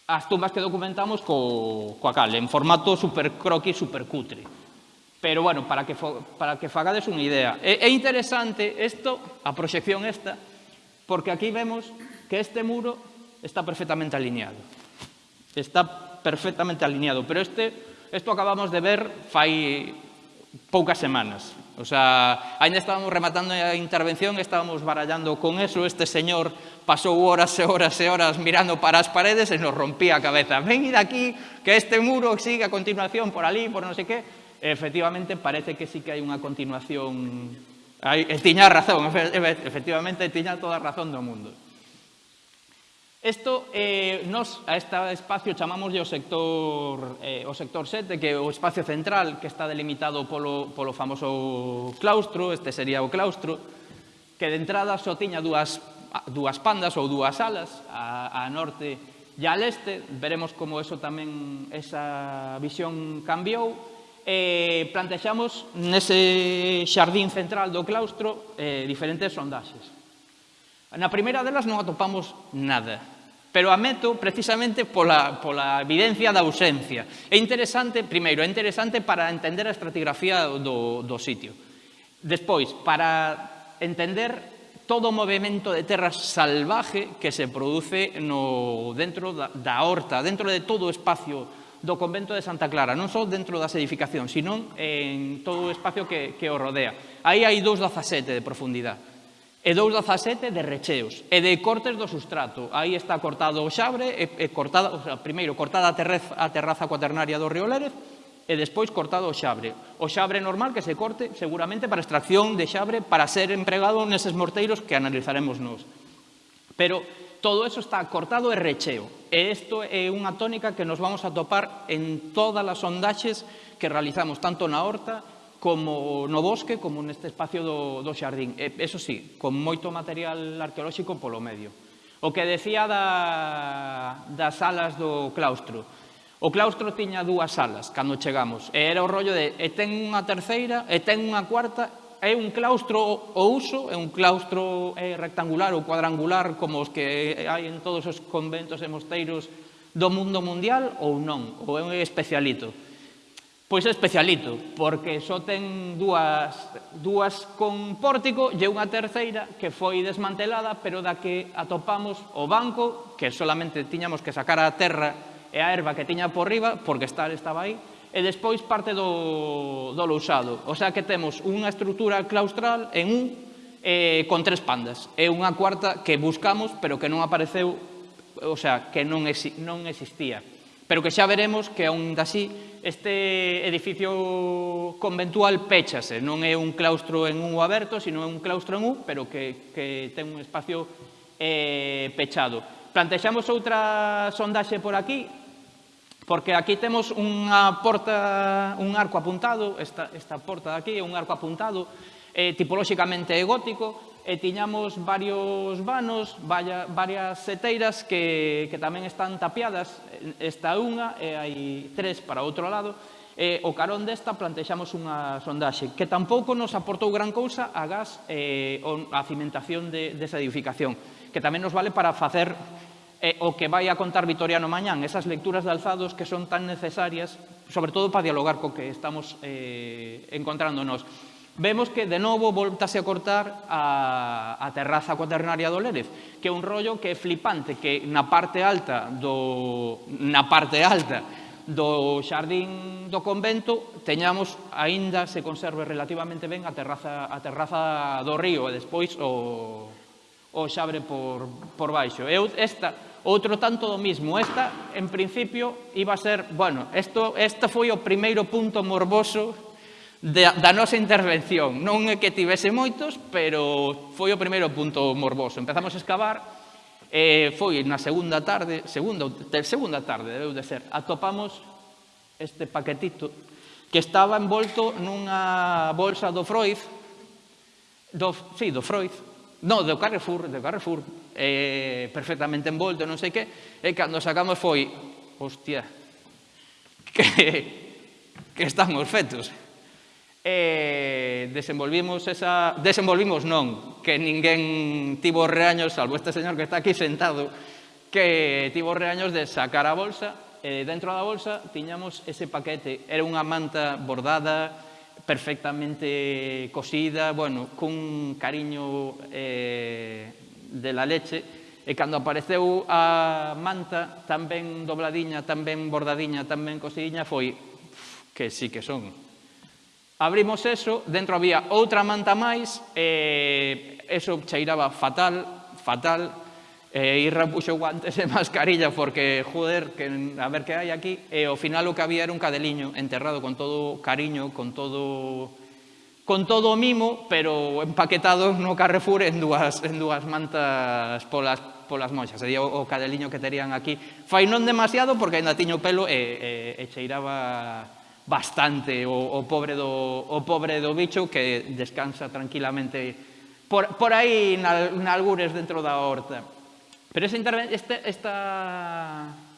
as tumbas que documentamos co, coa cal, en formato super croquis, super cutre. Pero bueno, para que, para que fagades unha idea. É, é interesante isto, a proxección esta, Porque aquí vemos que este muro está perfectamente alineado. Está perfectamente alineado, pero este, esto acabamos de ver fai poucas semanas. O sea, ainda estábamos rematando a intervención, estábamos barallando con eso, este señor pasou horas e horas e horas mirando para as paredes e nos rompía a cabeza. Ven de aquí, que este muro sigue a continuación por ali, por non sei que. E, efectivamente, parece que sí que hai unha continuación Aí, e eh, tiña razón, efectivamente, tiña toda a razón do mundo. Isto, eh, nos a este espacio chamamos o sector, eh, o sector 7, que é o espacio central que está delimitado polo, polo famoso claustro, este sería o claustro, que de entrada só tiña dúas, dúas pandas ou dúas alas, a, a norte e a leste. Veremos como eso tamén, esa visión cambiou, eh, plantexamos nese xardín central do claustro eh, diferentes sondaxes. Na primeira delas non atopamos nada, pero a meto precisamente pola, pola evidencia da ausencia. É interesante, primeiro, é interesante para entender a estratigrafía do, do sitio. Despois, para entender todo o movimento de terra salvaje que se produce no, dentro da, da horta, dentro de todo o espacio do convento de Santa Clara, non só dentro das edificacións, sino en todo o espacio que, que o rodea. Aí hai 2,17 de profundidade e 2,17 de recheos e de cortes do sustrato. Aí está cortado o xabre, e, e cortada, o sea, primeiro cortada a, terrez, a terraza cuaternaria do río Lérez e despois cortado o xabre. O xabre normal que se corte seguramente para extracción de xabre para ser empregado neses morteiros que analizaremos nos. Pero Todo eso está cortado e recheo. E isto é unha tónica que nos vamos a topar en todas as sondaxes que realizamos, tanto na horta como no bosque, como neste espacio do, do xardín. E, eso sí, con moito material arqueolóxico polo medio. O que decía da, das salas do claustro. O claustro tiña dúas salas cando chegamos. E era o rollo de e ten unha terceira, e ten unha cuarta é un claustro o uso, é un claustro é, rectangular ou cuadrangular como os que hai en todos os conventos e mosteiros do mundo mundial ou non, ou é un especialito. Pois é especialito, porque só ten dúas, dúas con pórtico e unha terceira que foi desmantelada, pero da que atopamos o banco, que solamente tiñamos que sacar a terra e a erva que tiña por riba, porque estar estaba aí, e despois parte do, do lousado. O sea que temos unha estrutura claustral en un eh, con tres pandas. É unha cuarta que buscamos, pero que non apareceu, o sea, que non, exi non existía. Pero que xa veremos que aún así este edificio conventual péchase. Non é un claustro en un aberto, sino é un claustro en un, pero que, que ten un espacio eh, pechado. Plantexamos outra sondaxe por aquí, Porque aquí temos unha porta, un arco apuntado, esta, esta porta de aquí é un arco apuntado, eh, tipolóxicamente gótico, e tiñamos varios vanos, vaya, varias seteiras que, que tamén están tapiadas, esta unha e hai tres para outro lado, e o carón desta plantexamos unha sondaxe que tampouco nos aportou gran cousa a gas eh, e a cimentación de, desa edificación, que tamén nos vale para facer eh, o que vai a contar Vitoriano Mañán, esas lecturas de alzados que son tan necesarias, sobre todo para dialogar co que estamos eh, encontrándonos. Vemos que, de novo, voltase a cortar a, a terraza cuaternaria do Lérez, que é un rollo que é flipante, que na parte alta do, na parte alta do xardín do convento teñamos, aínda se conserve relativamente ben, a terraza, a terraza do río e despois o, o xabre por, por baixo. Eu esta outro tanto do mismo. Esta, en principio, iba a ser, bueno, esto, este foi o primeiro punto morboso da, da nosa intervención. Non é que tivese moitos, pero foi o primeiro punto morboso. Empezamos a excavar, e foi na segunda tarde, segunda, segunda tarde, debeu de ser, atopamos este paquetito que estaba envolto nunha bolsa do Freud, do, sí, do Freud, no, do Carrefour, do Carrefour, eh, perfectamente envolto, non sei que, e eh, cando sacamos foi, hostia, [LAUGHS] que, que estamos fetos. E desenvolvimos esa... Desenvolvimos non, que ninguén tivo reaños, salvo este señor que está aquí sentado, que tivo reaños de sacar a bolsa, e dentro da bolsa tiñamos ese paquete. Era unha manta bordada, perfectamente cosida, bueno, cun cariño eh, de la leche, e cando apareceu a manta, tan ben dobladiña, tan ben bordadiña, tan ben foi que sí que son. Abrimos eso, dentro había outra manta máis, e eso cheiraba fatal, fatal, E Irra puxo guantes e [LAUGHS] mascarilla porque, joder, que, a ver que hai aquí. E ao final o que había era un cadeliño enterrado con todo cariño, con todo con todo o mimo, pero empaquetado no Carrefour en dúas, en dúas mantas polas, polas monxas. Sería o, o cadeliño que terían aquí. Fai non demasiado porque ainda tiño pelo e, e, e cheiraba bastante o, o, pobre do, o pobre do bicho que descansa tranquilamente por, por aí nalgures dentro da horta. Pero esta, esta, esta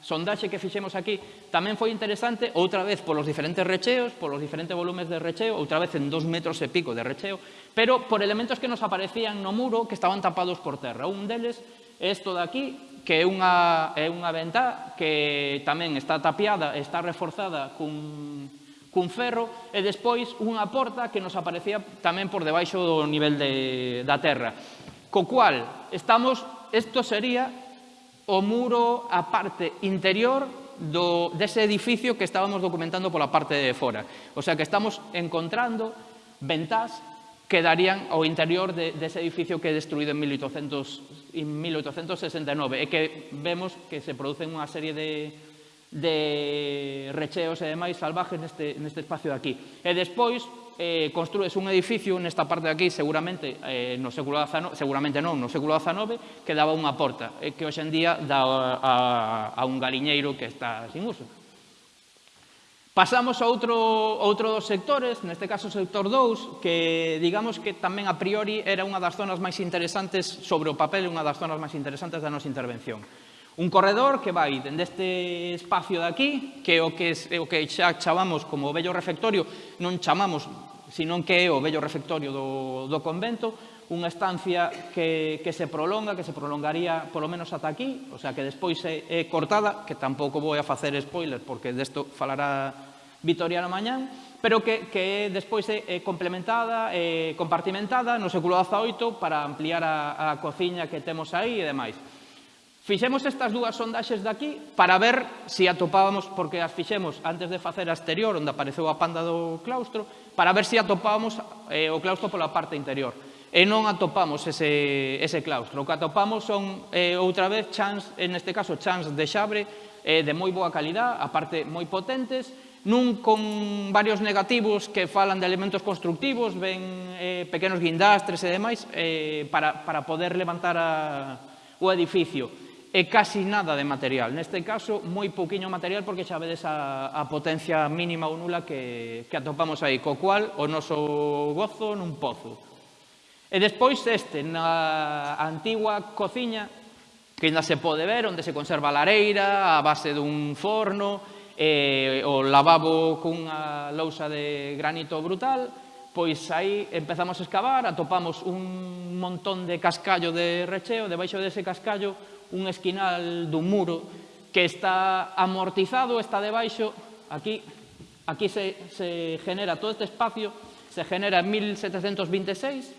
sondaxe que fixemos aquí tamén foi interesante, outra vez polos diferentes recheos, polos diferentes volumes de recheo, outra vez en dos metros e pico de recheo, pero por elementos que nos aparecían no muro que estaban tapados por terra. Un deles é isto de aquí, que é unha, é unha ventá que tamén está tapiada, está reforzada cun, cun ferro e despois unha porta que nos aparecía tamén por debaixo do nivel de, da terra. Co cual, estamos, isto sería o muro a parte interior do, dese edificio que estábamos documentando pola parte de fora. O sea que estamos encontrando ventás que darían ao interior de, dese edificio que é destruído en, 1800, en 1869 e que vemos que se producen unha serie de, de recheos e demais salvajes neste, neste espacio de aquí. E despois, eh, construes un edificio nesta parte de aquí, seguramente eh, no século XIX, seguramente non, no século XIX, que daba unha porta, eh, que hoxendía dá a, a, a un galiñeiro que está sin uso. Pasamos a outro, outro dos sectores, neste caso o sector 2, que digamos que tamén a priori era unha das zonas máis interesantes sobre o papel, unha das zonas máis interesantes da nosa intervención. Un corredor que vai dende este espacio de aquí, que é o que, é o que xa chamamos como o vello refectorio, non chamamos, senón que é o vello refectorio do, do convento, unha estancia que, que se prolonga, que se prolongaría polo menos ata aquí, o sea que despois é, é cortada, que tampouco vou a facer spoiler porque desto falará Vitoriano mañán, pero que, que despois é, é complementada, é compartimentada no século XVIII para ampliar a, a cociña que temos aí e demais. Fixemos estas dúas sondaxes daqui para ver se atopábamos, porque as fixemos antes de facer a exterior, onde apareceu a panda do claustro, para ver se atopábamos eh, o claustro pola parte interior. E non atopamos ese, ese claustro. O que atopamos son, eh, outra vez, chans, en este caso, chans de xabre eh, de moi boa calidad, aparte moi potentes, nun con varios negativos que falan de elementos constructivos, ven eh, pequenos guindastres e demais, eh, para, para poder levantar a, o edificio e casi nada de material. Neste caso, moi pouquiño material porque xa vedes a, a potencia mínima ou nula que, que atopamos aí, co cual o noso gozo nun pozo. E despois este, na antigua cociña, que ainda se pode ver, onde se conserva a lareira, a base dun forno, e, o lavabo cunha lousa de granito brutal, pois aí empezamos a excavar, atopamos un montón de cascallo de recheo, debaixo dese cascallo un esquinal dun muro que está amortizado, está debaixo, aquí, aquí se, se genera todo este espacio, se genera en 1726,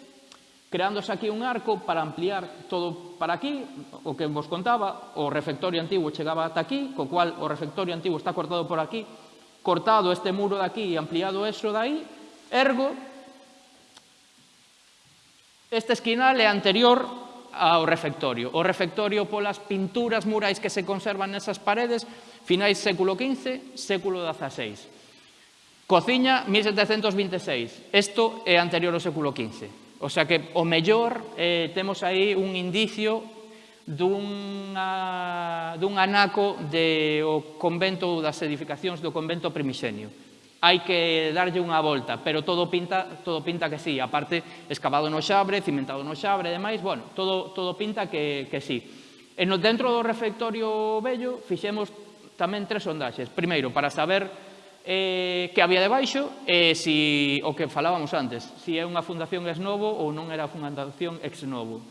creándose aquí un arco para ampliar todo para aquí, o que vos contaba, o refectorio antigo chegaba ata aquí, co cual o refectorio antigo está cortado por aquí, cortado este muro de aquí e ampliado eso de aí, ergo, este esquinal é anterior ao refectorio. O refectorio polas pinturas murais que se conservan nesas paredes, finais século XV, século XVI. Cociña, 1726. Isto é anterior ao século XV. O sea que, o mellor, eh, temos aí un indicio dunha, dun anaco de o convento das edificacións do convento primixenio hai que darlle unha volta, pero todo pinta, todo pinta que sí. Aparte, excavado no xabre, cimentado no xabre e demais, bueno, todo, todo pinta que, que sí. E no, dentro do refectorio vello fixemos tamén tres sondaxes. Primeiro, para saber eh, que había debaixo e eh, si, o que falábamos antes, si é unha fundación ex novo ou non era fundación ex novo.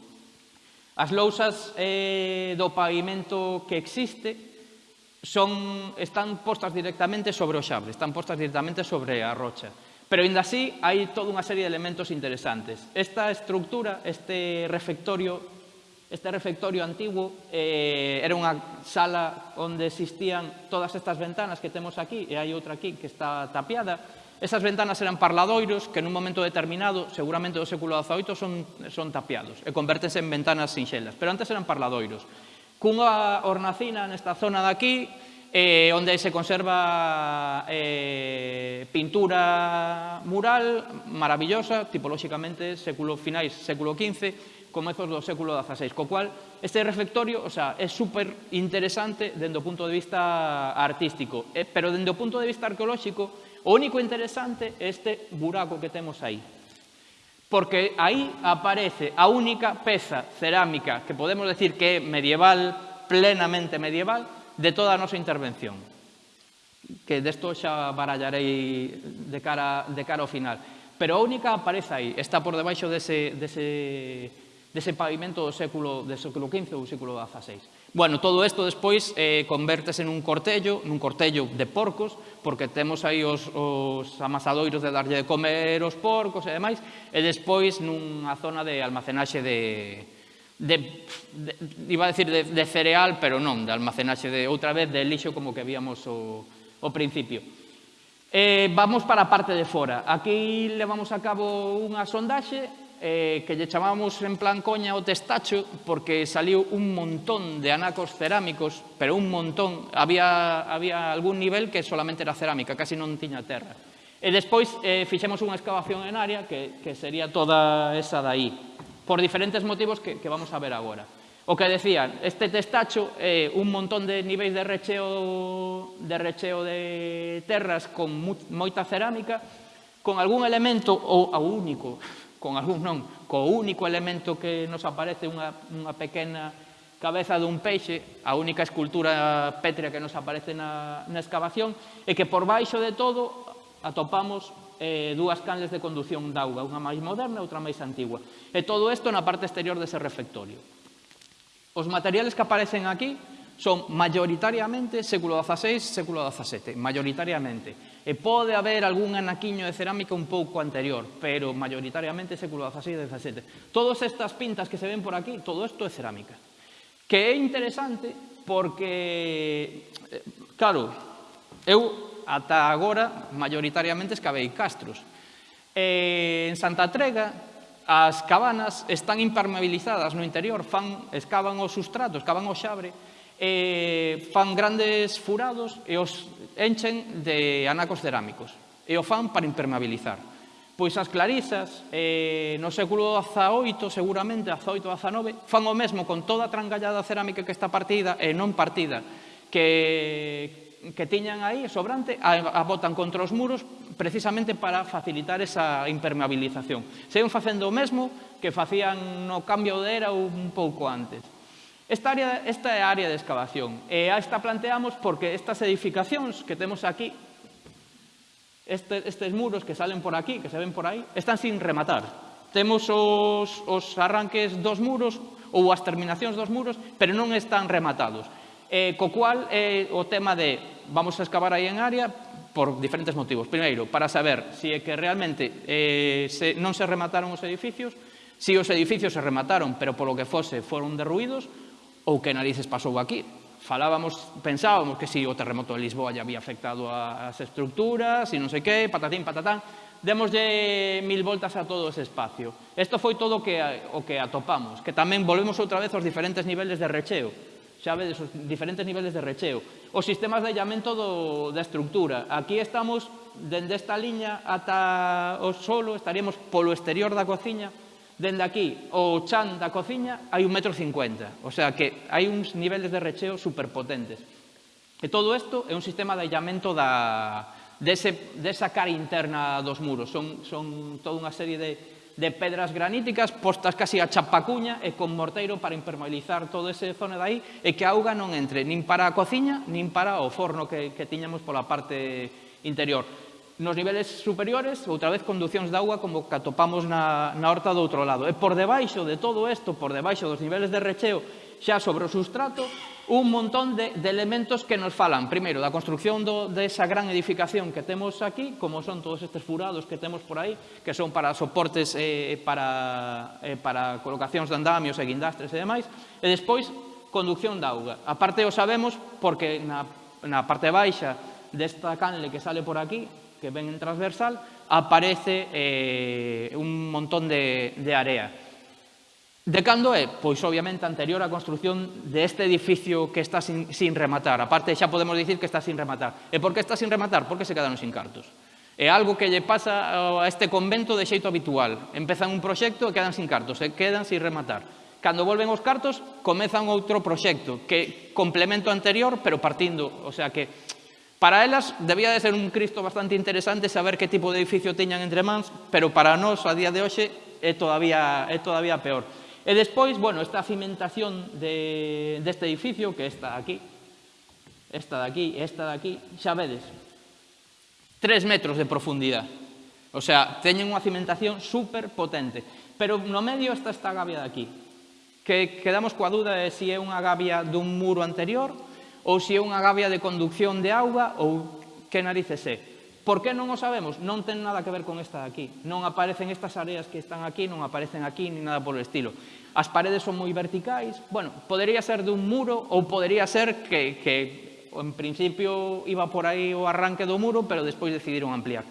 As lousas eh, do pavimento que existe son, están postas directamente sobre o xabre, están postas directamente sobre a rocha. Pero, ainda así, hai toda unha serie de elementos interesantes. Esta estructura, este refectorio, este refectorio antigo, eh, era unha sala onde existían todas estas ventanas que temos aquí, e hai outra aquí que está tapiada. Esas ventanas eran parladoiros que nun momento determinado, seguramente do século XVIII, son, son tapiados e convertense en ventanas sinxelas. Pero antes eran parladoiros cunha hornacina nesta zona daqui, eh, onde se conserva eh, pintura mural maravillosa, tipolóxicamente século finais, século XV, comezos do século XVI, co cual este refectorio o sea, é super interesante dende o punto de vista artístico, eh, pero dende o punto de vista arqueolóxico o único interesante é este buraco que temos aí porque aí aparece a única peza cerámica que podemos decir que é medieval, plenamente medieval, de toda a nosa intervención. Que desto xa barallarei de cara, de cara ao final. Pero a única aparece aí, está por debaixo dese, dese, dese pavimento do século, do século XV ou século XVI. Bueno, todo isto despois eh, convertese nun cortello, nun cortello de porcos, porque temos aí os, os amasadoiros de darlle de comer os porcos e demais, e despois nunha zona de almacenaxe de, de, de iba a decir de, de cereal, pero non, de almacenaxe de outra vez de lixo como que víamos o, o principio. Eh, vamos para a parte de fora. Aquí levamos a cabo unha sondaxe eh, que lle chamamos en plan coña o testacho porque saliu un montón de anacos cerámicos, pero un montón, había, había algún nivel que solamente era cerámica, casi non tiña terra. E despois eh, fixemos unha excavación en área que, que sería toda esa daí, por diferentes motivos que, que vamos a ver agora. O que decían, este testacho, eh, un montón de niveis de recheo de, recheo de terras con moita cerámica, con algún elemento ou ao único con algún non, co único elemento que nos aparece unha, unha pequena cabeza dun peixe, a única escultura pétrea que nos aparece na, na excavación, é que por baixo de todo atopamos eh, dúas canles de conducción d'auga, unha máis moderna e outra máis antigua. E todo isto na parte exterior dese refectorio. Os materiales que aparecen aquí son maioritariamente século XVI, século XVII, maioritariamente. E pode haber algún anaquiño de cerámica un pouco anterior, pero mayoritariamente século XVI e XVII. Todas estas pintas que se ven por aquí, todo isto é cerámica. Que é interesante porque, eh, claro, eu ata agora mayoritariamente escavei castros. En Santa Trega as cabanas están impermeabilizadas no interior, fan, escavan o sustrato, escavan o xabre, eh, fan grandes furados e os enchen de anacos cerámicos e o fan para impermeabilizar. Pois as clarizas, eh, no século XVIII, seguramente, XVIII ou XIX, fan o mesmo con toda a trangallada cerámica que está partida e non partida, que, que tiñan aí sobrante, a, a botan contra os muros precisamente para facilitar esa impermeabilización. Seguen facendo o mesmo que facían no cambio de era un pouco antes. Esta área, esta é a área de excavación e a esta planteamos porque estas edificacións que temos aquí, este, estes muros que salen por aquí, que se ven por aí, están sin rematar. Temos os, os arranques dos muros ou as terminacións dos muros, pero non están rematados. Eh, co cual é eh, o tema de vamos a excavar aí en área por diferentes motivos. Primeiro, para saber se si é que realmente eh, se, non se remataron os edificios, se si os edificios se remataron, pero polo que fose foron derruídos, ou que narices pasou aquí. Falábamos, pensábamos que si o terremoto de Lisboa ya había afectado as estructuras e non sei que, patatín, patatán. demoslle mil voltas a todo ese espacio. Isto foi todo que, o que atopamos, que tamén volvemos outra vez aos diferentes niveles de recheo. Xa vedes, os diferentes niveles de recheo. Os sistemas de allamento do, da estructura. Aquí estamos, dende esta liña ata o solo, estaríamos polo exterior da cociña, dende aquí ao chan da cociña hai un metro cincuenta. O sea que hai uns niveles de recheo superpotentes. E todo isto é un sistema de aillamento da, dese, desa cara interna dos muros. Son, son toda unha serie de, de pedras graníticas postas casi a chapacuña e con morteiro para impermeabilizar todo ese zona de aí e que a auga non entre nin para a cociña nin para o forno que, que tiñamos pola parte interior nos niveles superiores, outra vez conducións de agua como que atopamos na, na horta do outro lado. E por debaixo de todo isto, por debaixo dos niveles de recheo, xa sobre o sustrato, un montón de, de elementos que nos falan, primeiro, da construcción do, desa gran edificación que temos aquí, como son todos estes furados que temos por aí, que son para soportes, eh, eh para, eh, para colocacións de andamios e guindastres e demais, e despois, conducción de auga. A parte o sabemos porque na, na parte baixa desta canle que sale por aquí, que ven en transversal, aparece eh, un montón de, de area. De cando é? Pois, obviamente, anterior á construción deste edificio que está sin, sin rematar. Aparte, xa podemos dicir que está sin rematar. E por que está sin rematar? Porque se quedaron sin cartos. É algo que lle pasa oh, a este convento de xeito habitual. Empezan un proxecto e quedan sin cartos, e quedan sin rematar. Cando volven os cartos, comezan outro proxecto que complemento anterior, pero partindo, o sea que Para elas debía de ser un Cristo bastante interesante saber que tipo de edificio teñan entre mans, pero para nós, a día de hoxe, é todavía, é todavía peor. E despois, bueno, esta cimentación de, deste edificio, que está aquí, esta de aquí esta de aquí, xa vedes, 3 metros de profundidade. O sea, teñen unha cimentación super potente. Pero no medio está esta gavia de aquí, que quedamos coa duda de se si é unha gavia dun muro anterior ou se é unha gavia de conducción de auga ou que narices é. Por que non o sabemos? Non ten nada que ver con esta de aquí. Non aparecen estas áreas que están aquí, non aparecen aquí, ni nada polo estilo. As paredes son moi verticais. Bueno, podería ser dun muro ou podería ser que, que en principio iba por aí o arranque do muro, pero despois decidiron ampliar.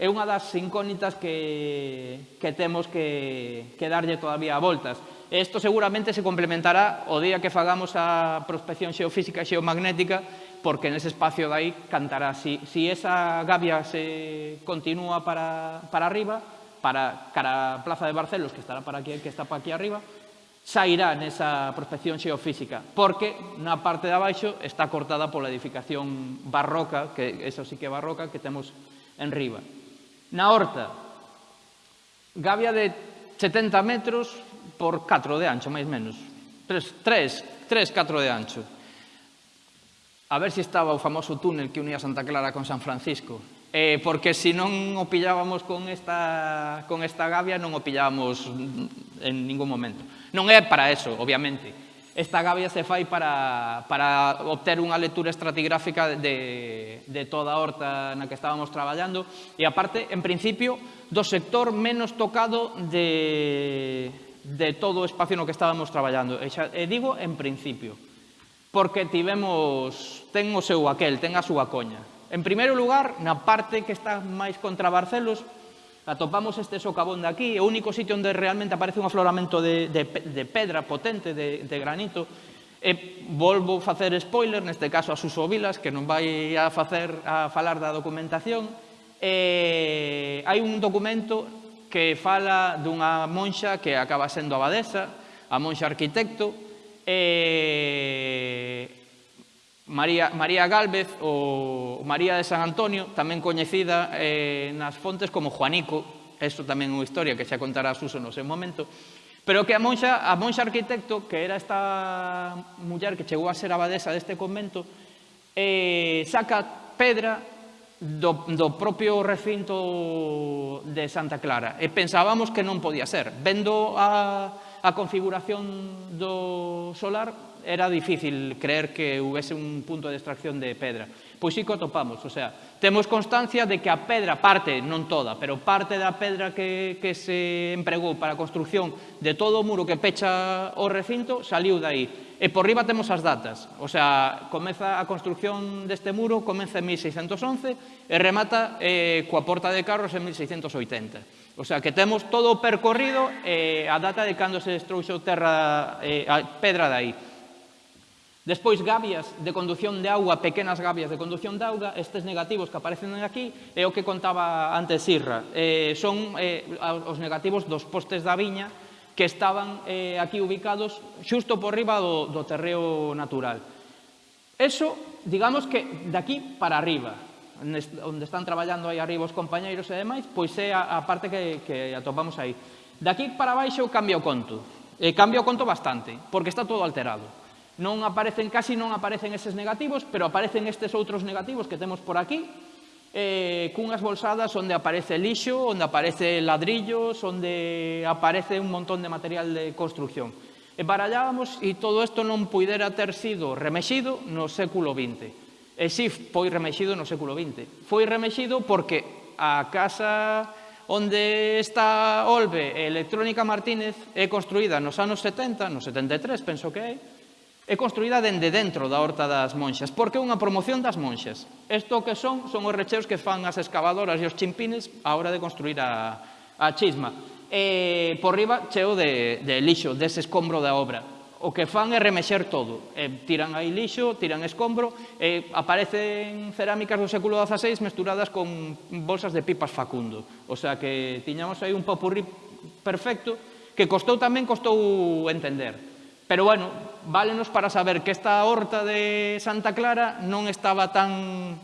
É unha das incógnitas que, que temos que, que darlle todavía a voltas. Isto seguramente se complementará o día que fagamos a prospección xeofísica e xeomagnética porque nese espacio dai cantará. Si, si esa gavia se continúa para, para arriba, para cara a Plaza de Barcelos, que estará para aquí, que está para aquí arriba, sairá nesa prospección xeofísica, porque na parte de abaixo está cortada pola edificación barroca, que eso sí que é barroca, que temos en riba. Na horta, gavia de 70 metros, por 4 de ancho, máis menos. 3, 3, 3, 4 de ancho. A ver se si estaba o famoso túnel que unía Santa Clara con San Francisco. Eh, porque se si non o pillábamos con esta, con esta gavia, non o pillábamos en ningún momento. Non é para eso, obviamente. Esta gavia se fai para, para obter unha lectura estratigráfica de, de toda a horta na que estábamos traballando e, aparte, en principio, do sector menos tocado de, de todo o espacio no que estábamos traballando. E, xa, e digo en principio, porque tivemos, ten o seu aquel, ten a súa coña. En primeiro lugar, na parte que está máis contra Barcelos, atopamos este socavón de aquí, o único sitio onde realmente aparece un afloramento de, de, de pedra potente, de, de granito, E volvo facer spoiler, neste caso a Suso Vilas, que non vai a facer a falar da documentación. E hai un documento que fala dunha monxa que acaba sendo abadesa, a monxa arquitecto, e María, María Galvez ou María de San Antonio, tamén coñecida eh, nas fontes como Juanico, isto tamén é unha historia que xa contará Suso no seu momento, pero que a monxa, a monxa arquitecto, que era esta muller que chegou a ser abadesa deste convento, eh, saca pedra do, do propio recinto de Santa Clara e pensábamos que non podía ser. Vendo a, a configuración do solar era difícil creer que houvese un punto de extracción de pedra. Pois sí que atopamos, o sea, temos constancia de que a pedra, parte, non toda, pero parte da pedra que, que se empregou para a construcción de todo o muro que pecha o recinto saliu dai. E por riba temos as datas, o sea, comeza a construcción deste muro, comeza en 1611 e remata eh, coa porta de carros en 1680. O sea, que temos todo o percorrido eh, a data de cando se destruxo terra, eh, a pedra dai. Despois, gavias de conducción de auga, pequenas gavias de conducción de auga, estes negativos que aparecen aquí, é o que contaba antes Irra. Eh, son eh, os negativos dos postes da viña que estaban eh, aquí ubicados xusto por riba do, do terreo natural. Eso, digamos que de aquí para arriba, onde están traballando aí arriba os compañeiros e demais, pois é a, a parte que, que atopamos aí. De aquí para baixo cambia o conto. E cambia o conto bastante, porque está todo alterado. Non aparecen, casi non aparecen eses negativos, pero aparecen estes outros negativos que temos por aquí, eh, cunhas bolsadas onde aparece lixo, onde aparece ladrillos, onde aparece un montón de material de construcción. E barallábamos e todo isto non puidera ter sido remexido no século XX. E si foi remexido no século XX. Foi remexido porque a casa onde está Olve Electrónica Martínez é construída nos anos 70, no 73 penso que é, é construída dende dentro da Horta das Monxas, porque é unha promoción das monxas. Isto que son, son os recheos que fan as excavadoras e os chimpines á hora de construir a, a chisma. E por riba cheo de, de lixo, dese escombro da obra. O que fan é remexer todo. E tiran aí lixo, tiran escombro, e aparecen cerámicas do século XVI mesturadas con bolsas de pipas facundo. O sea que tiñamos aí un popurrí perfecto que costou tamén costou entender Pero bueno, válenos para saber que esta horta de Santa Clara non estaba tan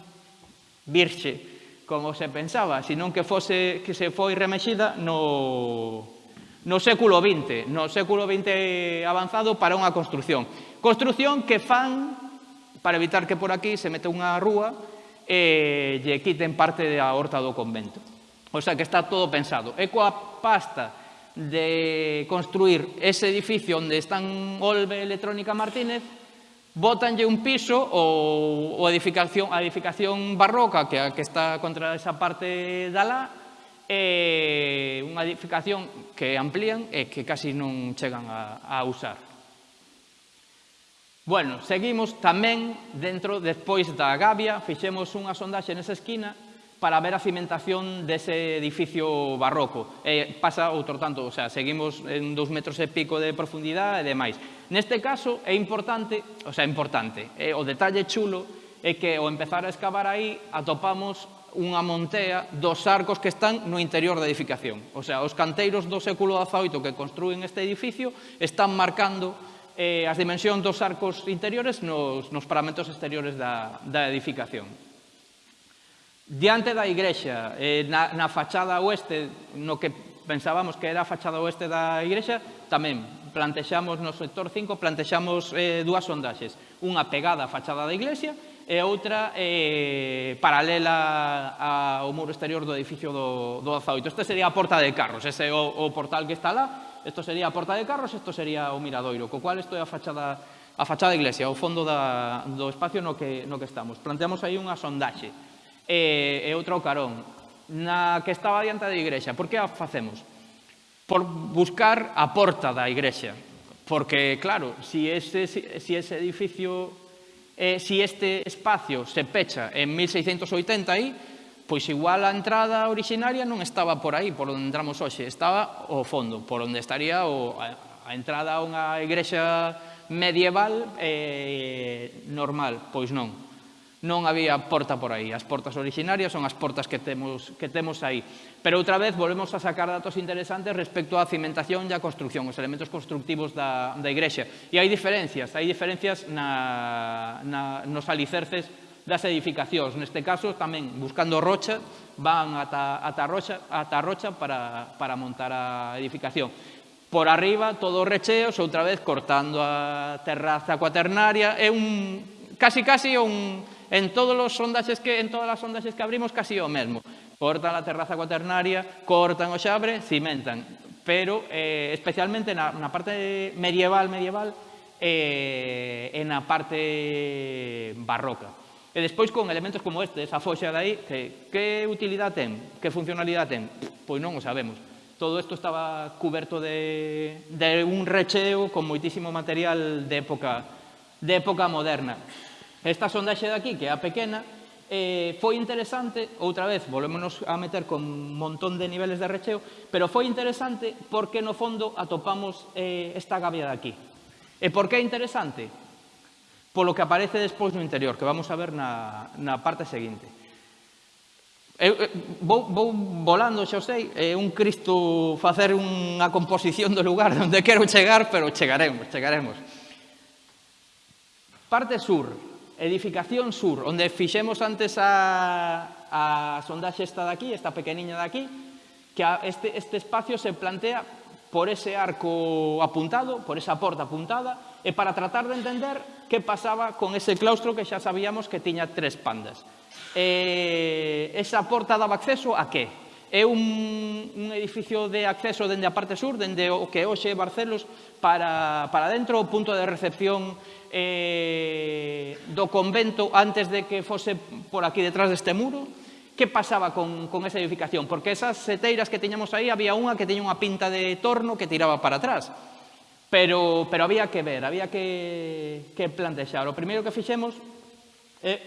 virxe como se pensaba, senón que fose que se foi remexida no no século XX, no século XX avanzado para unha construción. Construción que fan para evitar que por aquí se mete unha rúa e lle quiten parte da horta do convento. O sea que está todo pensado. E coa pasta de construir ese edificio onde están Olve Electrónica Martínez, botanlle un piso ou, ou edificación, a edificación barroca que, que está contra esa parte da la é unha edificación que amplían e que casi non chegan a, a usar. Bueno, seguimos tamén dentro, despois da Gavia, fixemos unha sondaxe nesa esquina para ver a cimentación dese edificio barroco. E pasa outro tanto, o sea, seguimos en dous metros e pico de profundidade e demais. Neste caso é importante, o sea, importante, eh, o detalle chulo é que ao empezar a excavar aí atopamos unha montea dos arcos que están no interior da edificación. O sea, os canteiros do século XVIII que construen este edificio están marcando eh, as dimensións dos arcos interiores nos, nos paramentos exteriores da, da edificación. Diante da igrexa, eh, na, na fachada oeste, no que pensábamos que era a fachada oeste da igrexa, tamén plantexamos no sector 5, plantexamos eh, dúas sondaxes. Unha pegada á fachada da iglesia e outra eh, paralela ao muro exterior do edificio do, do 18. Esta sería a porta de carros, ese é o, o portal que está lá. Isto sería a porta de carros, isto sería o miradoiro, co cual isto é a fachada a fachada da iglesia, o fondo da, do espacio no que, no que estamos. Planteamos aí unha sondaxe e, e outra o Carón, na que estaba diante da igrexa. Por que a facemos? Por buscar a porta da igrexa. Porque, claro, si ese, si ese edificio, eh, si este espacio se pecha en 1680 aí, pois igual a entrada originaria non estaba por aí, por onde entramos hoxe, estaba o fondo, por onde estaría o, a, a entrada a unha igrexa medieval eh, normal, pois non non había porta por aí. As portas originarias son as portas que temos, que temos aí. Pero outra vez volvemos a sacar datos interesantes respecto á cimentación e á construcción, os elementos constructivos da, da igrexa. E hai diferencias, hai diferencias na, na, nos alicerces das edificacións. Neste caso, tamén buscando rocha, van ata, ata, rocha, ata rocha para, para montar a edificación. Por arriba, todos recheos, outra vez cortando a terraza cuaternaria. É un, casi, casi un, en todos os sondaxes que en todas as sondaxes que abrimos casi o mesmo. Cortan a terraza cuaternaria, cortan o xabre, cimentan, pero eh, especialmente na, na parte medieval medieval eh, e na parte barroca. E despois con elementos como este, esa foxa de aí, que, que utilidade ten, que funcionalidade ten, pois non o sabemos. Todo isto estaba coberto de, de un recheo con moitísimo material de época, de época moderna. Esta sondaxe de aquí, que é a pequena, eh, foi interesante, outra vez, volémonos a meter con un montón de niveles de recheo, pero foi interesante porque no fondo atopamos eh, esta gavia de aquí. E por que é interesante? Polo que aparece despois no interior, que vamos a ver na, na parte seguinte. Eu, eu, vou, vou volando, xa sei, é un Cristo facer unha composición do lugar onde quero chegar, pero chegaremos, chegaremos. Parte sur, Edificación sur, onde fixemos antes a, a sondaxe esta de aquí, esta pequeniña de aquí, que este, este espacio se plantea por ese arco apuntado, por esa porta apuntada, e para tratar de entender que pasaba con ese claustro que xa sabíamos que tiña tres pandas. E, esa porta daba acceso a que? É un, un edificio de acceso dende a parte sur, dende o que hoxe é Barcelos, para, para dentro o punto de recepción eh, do convento antes de que fose por aquí detrás deste muro, que pasaba con, con esa edificación, porque esas seteiras que teñamos aí había unha que teña unha pinta de torno que tiraba para atrás. Pero, pero había que ver, había que, que plantexar. O primeiro que fixemos, eh,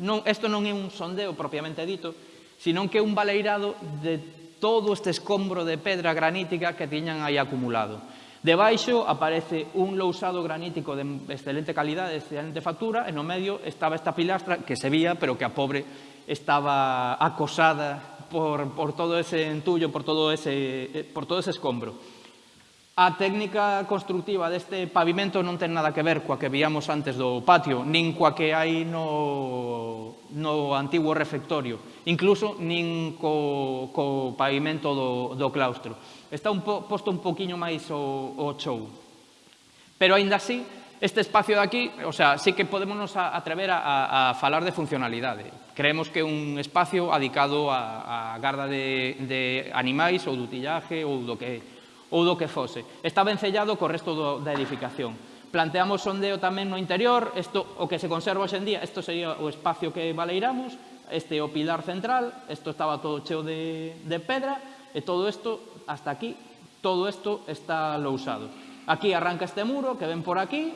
non, isto non é un sondeo propiamente dito, senón que é un baleirado de todo este escombro de pedra granítica que tiñan aí acumulado. Debaixo aparece un lousado granítico de excelente calidade, de excelente factura, e no medio estaba esta pilastra que se vía, pero que a pobre estaba acosada por, por todo ese entullo, por todo ese, eh, por todo ese escombro. A técnica constructiva deste pavimento non ten nada que ver coa que víamos antes do patio, nin coa que hai no, no antigo refectorio, incluso nin co, co pavimento do, do claustro está un po, posto un poquinho máis o, o show. Pero aínda así, este espacio de aquí, o sea, sí que podemos atrever a, a, a falar de funcionalidade. Creemos que é un espacio adicado a, a garda de, de animais ou do tillaje ou do que, ou do que fose. Está vencellado co resto do, da edificación. Planteamos sondeo tamén no interior, isto, o que se conserva hoxendía, isto sería o espacio que baleiramos, este é o pilar central, isto estaba todo cheo de, de pedra, e todo isto hasta aquí, todo isto está lousado. Aquí arranca este muro que ven por aquí,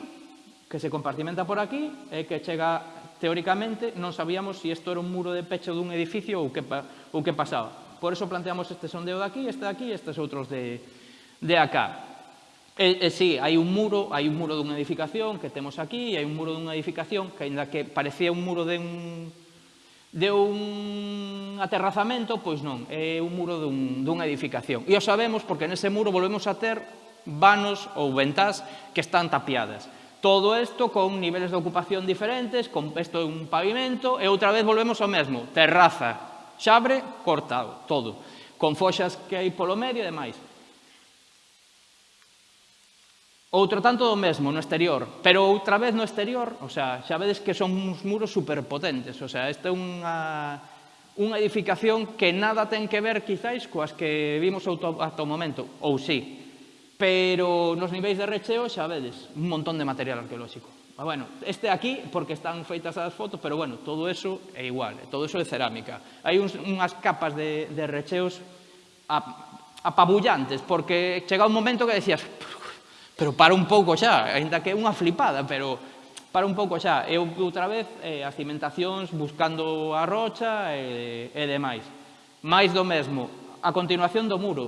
que se compartimenta por aquí, e que chega, teóricamente, non sabíamos si isto era un muro de pecho dun edificio ou que, ou que pasaba. Por eso planteamos este sondeo de aquí, este de aquí e estes outros de, de acá. E, e sí, hai un muro, hai un muro dunha edificación que temos aquí, e hai un muro dunha edificación que, ainda que parecía un muro de un de un aterrazamento, pois non, é un muro dun, dunha edificación. E o sabemos porque nese muro volvemos a ter vanos ou ventás que están tapiadas. Todo isto con niveles de ocupación diferentes, con isto é un pavimento, e outra vez volvemos ao mesmo, terraza, xabre, cortado, todo, con foxas que hai polo medio e demais. Outro tanto do mesmo no exterior, pero outra vez no exterior, o sea, xa vedes que son uns muros superpotentes, o sea, esta é unha unha edificación que nada ten que ver quizáis coas que vimos auto, ata o momento, ou sí, pero nos niveis de recheo xa vedes un montón de material arqueolóxico. Ah, bueno, este aquí, porque están feitas as fotos, pero bueno, todo eso é igual, todo eso é cerámica. Hai uns, unhas capas de, de recheos apabullantes, porque chega un momento que decías, Pero para un pouco xa, ainda que é unha flipada, pero para un pouco xa. Eu outra vez eh, as cimentacións buscando a rocha e, e demais. Mais do mesmo, a continuación do muro.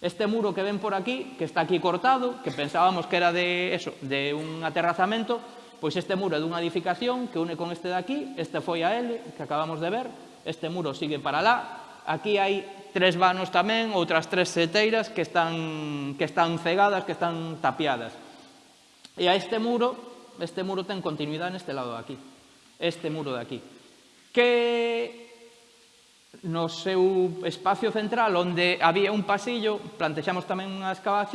Este muro que ven por aquí, que está aquí cortado, que pensábamos que era de eso, de un aterrazamento, pois este muro é dunha edificación que une con este de aquí, este foi a L, que acabamos de ver, este muro sigue para lá, Aquí hai tres vanos tamén, outras tres seteiras que están, que están cegadas, que están tapiadas. E a este muro, este muro ten continuidade neste lado de aquí. Este muro de aquí. Que no seu espacio central onde había un pasillo, plantexamos tamén unha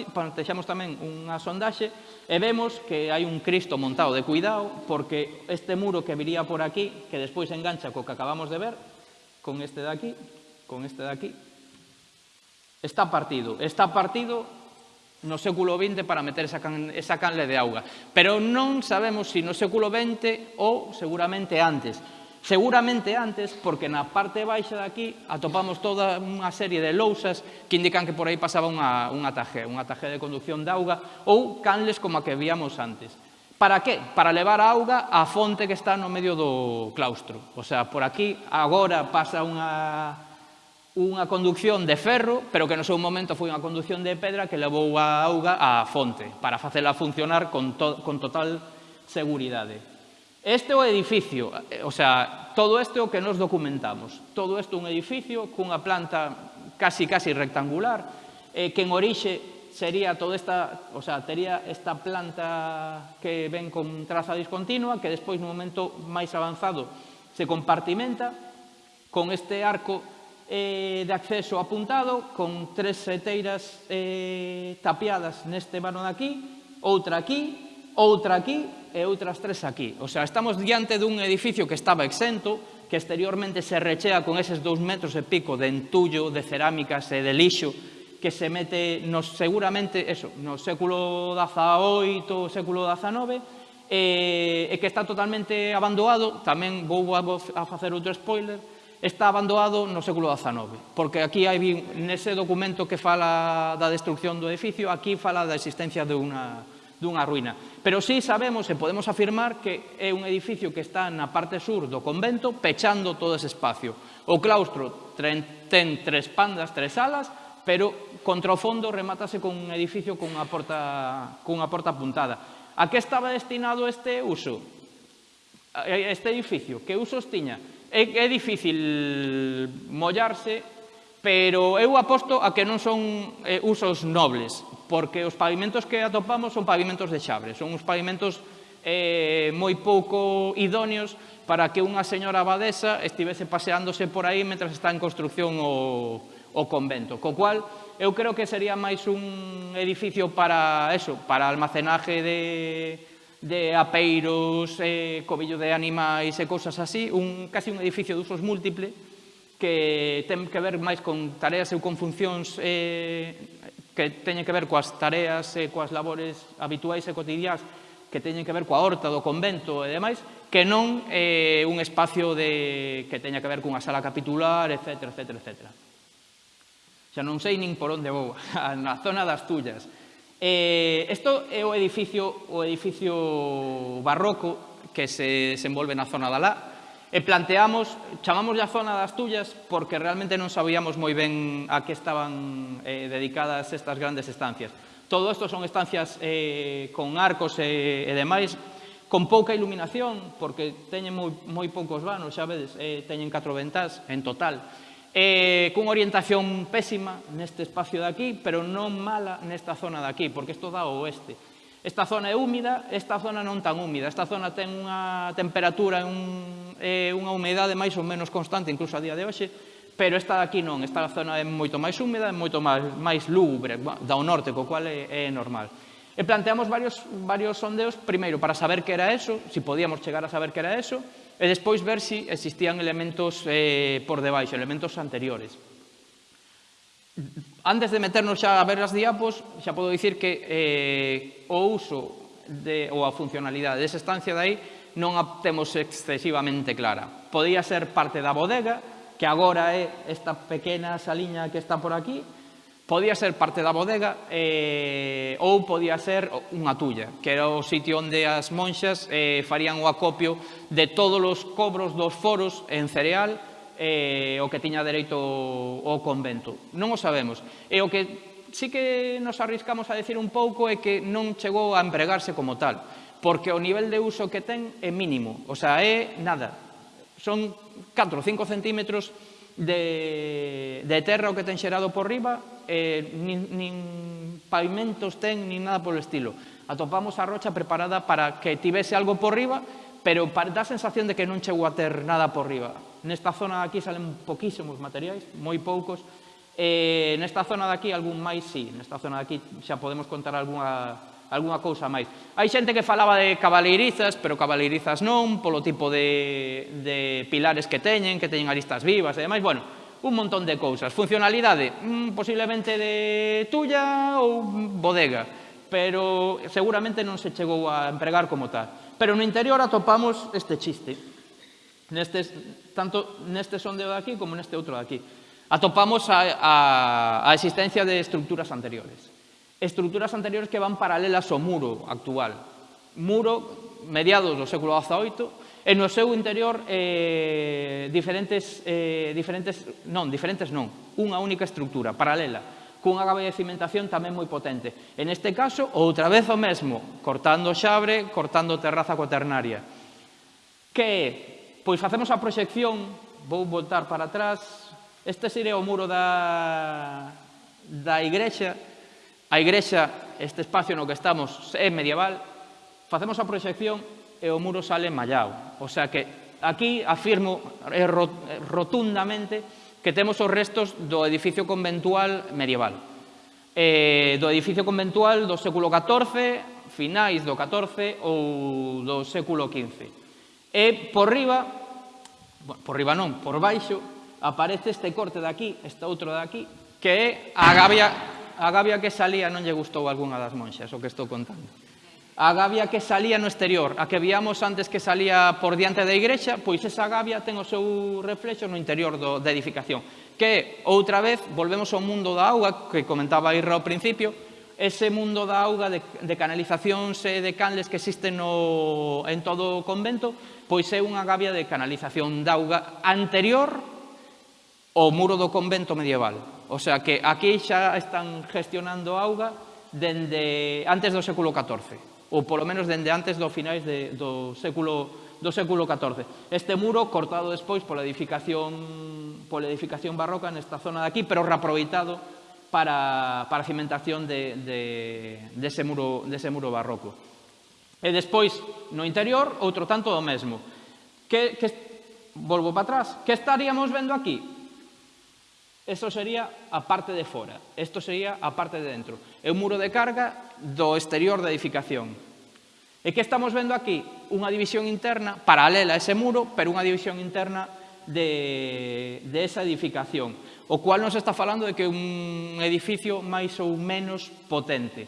plantexamos tamén unha sondaxe e vemos que hai un Cristo montado de cuidado porque este muro que viría por aquí, que despois engancha co que acabamos de ver, con este de aquí, con este de aquí. Está partido, está partido no século XX para meter esa, can, esa canle de auga. Pero non sabemos se si no século XX ou seguramente antes. Seguramente antes, porque na parte baixa de aquí atopamos toda unha serie de lousas que indican que por aí pasaba unha, unha taje, unha taje de conducción de auga ou canles como a que víamos antes. Para que? Para levar a auga á fonte que está no medio do claustro. O sea, por aquí agora pasa unha, unha conducción de ferro, pero que no seu momento foi unha conducción de pedra que levou a auga á fonte para facela funcionar con, to con total seguridade. Este é o edificio, eh, o sea, todo isto é o que nos documentamos. Todo isto é un edificio cunha planta casi casi rectangular, eh, que en orixe sería toda esta, o sea, tería esta planta que ven con traza discontinua, que despois no momento máis avanzado se compartimenta con este arco eh, de acceso apuntado con tres seteiras eh, tapiadas neste vano de aquí, outra aquí, outra aquí e outras tres aquí. O sea, estamos diante dun edificio que estaba exento, que exteriormente se rechea con eses dous metros e pico de entullo, de cerámicas e de lixo que se mete nos, seguramente eso, no século XVIII, século XIX, e, eh, e que está totalmente abandonado, tamén vou a, a facer outro spoiler, está abandonado no século XIX, porque aquí hai nese documento que fala da destrucción do edificio, aquí fala da existencia de unha, dunha ruína. Pero sí sabemos e podemos afirmar que é un edificio que está na parte sur do convento pechando todo ese espacio. O claustro ten tres pandas, tres alas, pero contra o fondo remátase con un edificio con unha porta, con unha porta apuntada. A que estaba destinado este uso? Este edificio? Que usos tiña? é, é difícil mollarse, pero eu aposto a que non son eh, usos nobles, porque os pavimentos que atopamos son pavimentos de xabre, son uns pavimentos eh, moi pouco idóneos para que unha señora abadesa estivese paseándose por aí mentras está en construcción o, o convento. Co cual, eu creo que sería máis un edificio para eso, para almacenaje de, de apeiros, eh, cobillo de animais e cousas así, un, casi un edificio de usos múltiple que ten que ver máis con tareas ou con funcións eh, que teñen que ver coas tareas e coas labores habituais e cotidiás que teñen que ver coa horta do convento e demais, que non eh, un espacio de, que teña que ver cunha sala capitular, etc, etc, etc. Xa non sei nin por onde vou, [LAUGHS] na zona das tullas. Eh, isto é o edificio, o edificio barroco que se desenvolve na zona da Lá e planteamos, chamamos a zona das Tullas porque realmente non sabíamos moi ben a que estaban eh, dedicadas estas grandes estancias. Todo isto son estancias eh, con arcos e, e demais, con pouca iluminación, porque teñen moi, moi poucos vanos, xa vedes, eh, teñen catro ventás en total eh, cunha orientación pésima neste espacio de aquí, pero non mala nesta zona de aquí, porque isto dá ao oeste. Esta zona é húmida, esta zona non tan húmida. Esta zona ten unha temperatura e un, eh, unha humedade máis ou menos constante, incluso a día de hoxe, pero esta de aquí non. Esta zona é moito máis húmida, é moito máis, máis lúgubre, da o norte, co cual é, é normal. E planteamos varios, varios sondeos, primeiro, para saber que era eso, se si podíamos chegar a saber que era eso, e despois ver se si existían elementos eh, por debaixo, elementos anteriores. Antes de meternos xa a ver as diapos, xa podo dicir que eh, o uso de, ou a funcionalidade desa estancia de aí non a temos excesivamente clara. Podía ser parte da bodega, que agora é esta pequena saliña que está por aquí, Podía ser parte da bodega eh, ou podía ser unha tulla, que era o sitio onde as monxas eh, farían o acopio de todos os cobros dos foros en cereal eh, o que tiña dereito o convento. Non o sabemos. E o que sí que nos arriscamos a decir un pouco é que non chegou a empregarse como tal, porque o nivel de uso que ten é mínimo, o sea, é nada. Son 4 ou 5 centímetros de, de terra o que ten xerado por riba, eh, nin, nin pavimentos ten, nin nada polo estilo. Atopamos a rocha preparada para que tivese algo por riba, pero dá sensación de que non chegou a ter nada por riba. Nesta zona de aquí salen poquísimos materiais, moi poucos, Eh, nesta zona de aquí algún máis, sí, nesta zona de aquí xa podemos contar algunha algunha cousa máis. Hai xente que falaba de cabaleirizas, pero cabaleirizas non, polo tipo de, de pilares que teñen, que teñen aristas vivas e demais. Bueno, un montón de cousas. Funcionalidade, mm, posiblemente de tuya ou bodega, pero seguramente non se chegou a empregar como tal. Pero no interior atopamos este chiste. Nestes, tanto neste sondeo de aquí como neste outro de aquí. Atopamos a, a, a existencia de estructuras anteriores estruturas anteriores que van paralelas ao muro actual. Muro, mediados do século XVIII, e no seu interior eh, diferentes, eh, diferentes, non, diferentes non, unha única estructura, paralela, cunha gaba de cimentación tamén moi potente. En este caso, outra vez o mesmo, cortando xabre, cortando terraza cuaternaria. Que é? Pois facemos a proxección, vou voltar para atrás, este sería o muro da, da igrexa, a igrexa, este espacio no que estamos, é medieval, facemos a proxección e o muro sale mallado. O sea que aquí afirmo eh, eh, rotundamente que temos os restos do edificio conventual medieval. Eh, do edificio conventual do século XIV, finais do XIV ou do século XV. E por riba, por riba non, por baixo, aparece este corte de aquí, este outro de aquí, que é a gavia a gavia que salía non lle gustou algunha das monxas, o que estou contando. A gavia que salía no exterior, a que víamos antes que salía por diante da igrexa, pois esa gavia ten o seu reflexo no interior do, da edificación. Que, outra vez, volvemos ao mundo da auga, que comentaba Irra ao principio, ese mundo da auga de, de canalizacións e de canles que existen no, en todo o convento, pois é unha gavia de canalización da auga anterior ao muro do convento medieval. O sea que aquí xa están gestionando auga dende antes do século XIV, ou polo menos dende antes do finais de, do século do século XIV. Este muro cortado despois pola edificación pola edificación barroca nesta zona de aquí, pero reaproveitado para, para a cimentación de, de, dese, muro, dese muro barroco. E despois, no interior, outro tanto do mesmo. Que, que volvo para atrás, que estaríamos vendo aquí? Eso sería a parte de fora, isto sería a parte de dentro. É un muro de carga do exterior da edificación. E que estamos vendo aquí? Unha división interna paralela a ese muro, pero unha división interna de, de esa edificación. O cual nos está falando de que é un edificio máis ou menos potente.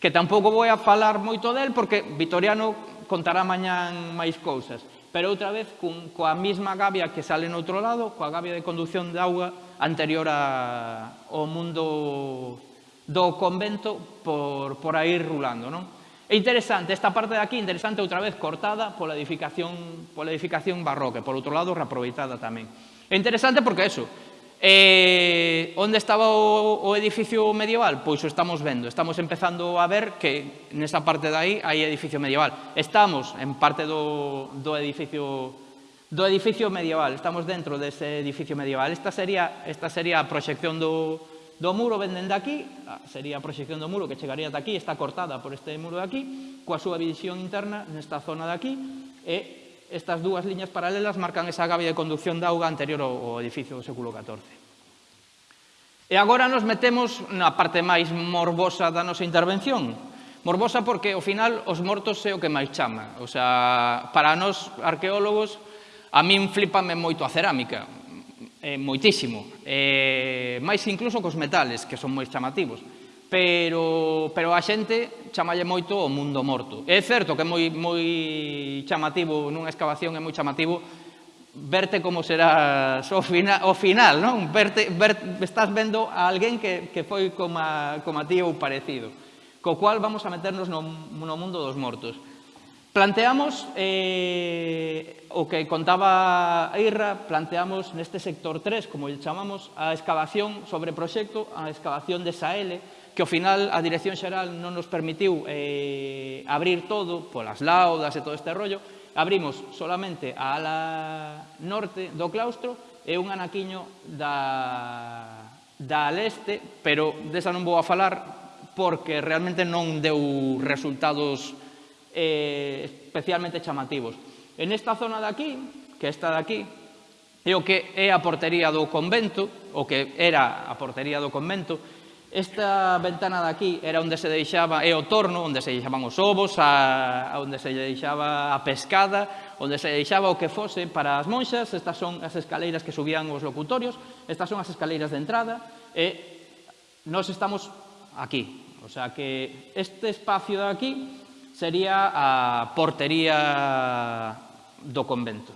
Que tampouco vou a falar moito del, porque Vitoriano contará mañán máis cousas. Pero outra vez, cun, coa mesma gavia que sale no outro lado, coa gavia de conducción de auga anterior a, ao mundo do convento por, por aí rulando. Non? É interesante, esta parte de aquí, interesante outra vez cortada pola edificación, pola edificación barroca, por outro lado reaproveitada tamén. É interesante porque eso, Eh, onde estaba o, o edificio medieval? Pois o estamos vendo, estamos empezando a ver que nesa parte de aí hai edificio medieval. Estamos en parte do, do edificio do edificio medieval. Estamos dentro dese edificio medieval. Esta sería, esta sería a proxección do, do muro, venden de aquí, ah, sería a proxección do muro que chegaría de aquí, está cortada por este muro de aquí, coa súa visión interna nesta zona de aquí, e estas dúas liñas paralelas marcan esa gavia de conducción da auga anterior ao edificio do século XIV. E agora nos metemos na parte máis morbosa da nosa intervención. Morbosa porque, ao final, os mortos é o que máis chama. O sea, para nós, arqueólogos, A min flipame moito a cerámica, eh, moitísimo, eh, máis incluso cos metales, que son moi chamativos, pero, pero a xente chamalle moito o mundo morto. É certo que é moi, moi chamativo, nunha excavación é moi chamativo, verte como será [LAUGHS] o, fina, o final, non? Verte, ver, estás vendo a alguén que, que foi como a, como a ti ou parecido. Co cual vamos a meternos no, no mundo dos mortos. Planteamos, eh, o que contaba a Irra, planteamos neste sector 3, como lle chamamos, a excavación sobre proxecto, a excavación de Saele, que ao final a Dirección Xeral non nos permitiu eh, abrir todo, polas laudas e todo este rollo, abrimos solamente a ala norte do claustro e un anaquiño da, da leste, pero desa non vou a falar porque realmente non deu resultados eh, especialmente chamativos. En esta zona de aquí, que esta de aquí, é o que é a portería do convento, o que era a portería do convento, esta ventana de aquí era onde se deixaba, é o torno, onde se deixaban os ovos, a, onde se deixaba a pescada, onde se deixaba o que fose para as monxas, estas son as escaleiras que subían os locutorios, estas son as escaleiras de entrada, e nós estamos aquí. O sea que este espacio de aquí sería a portería do convento.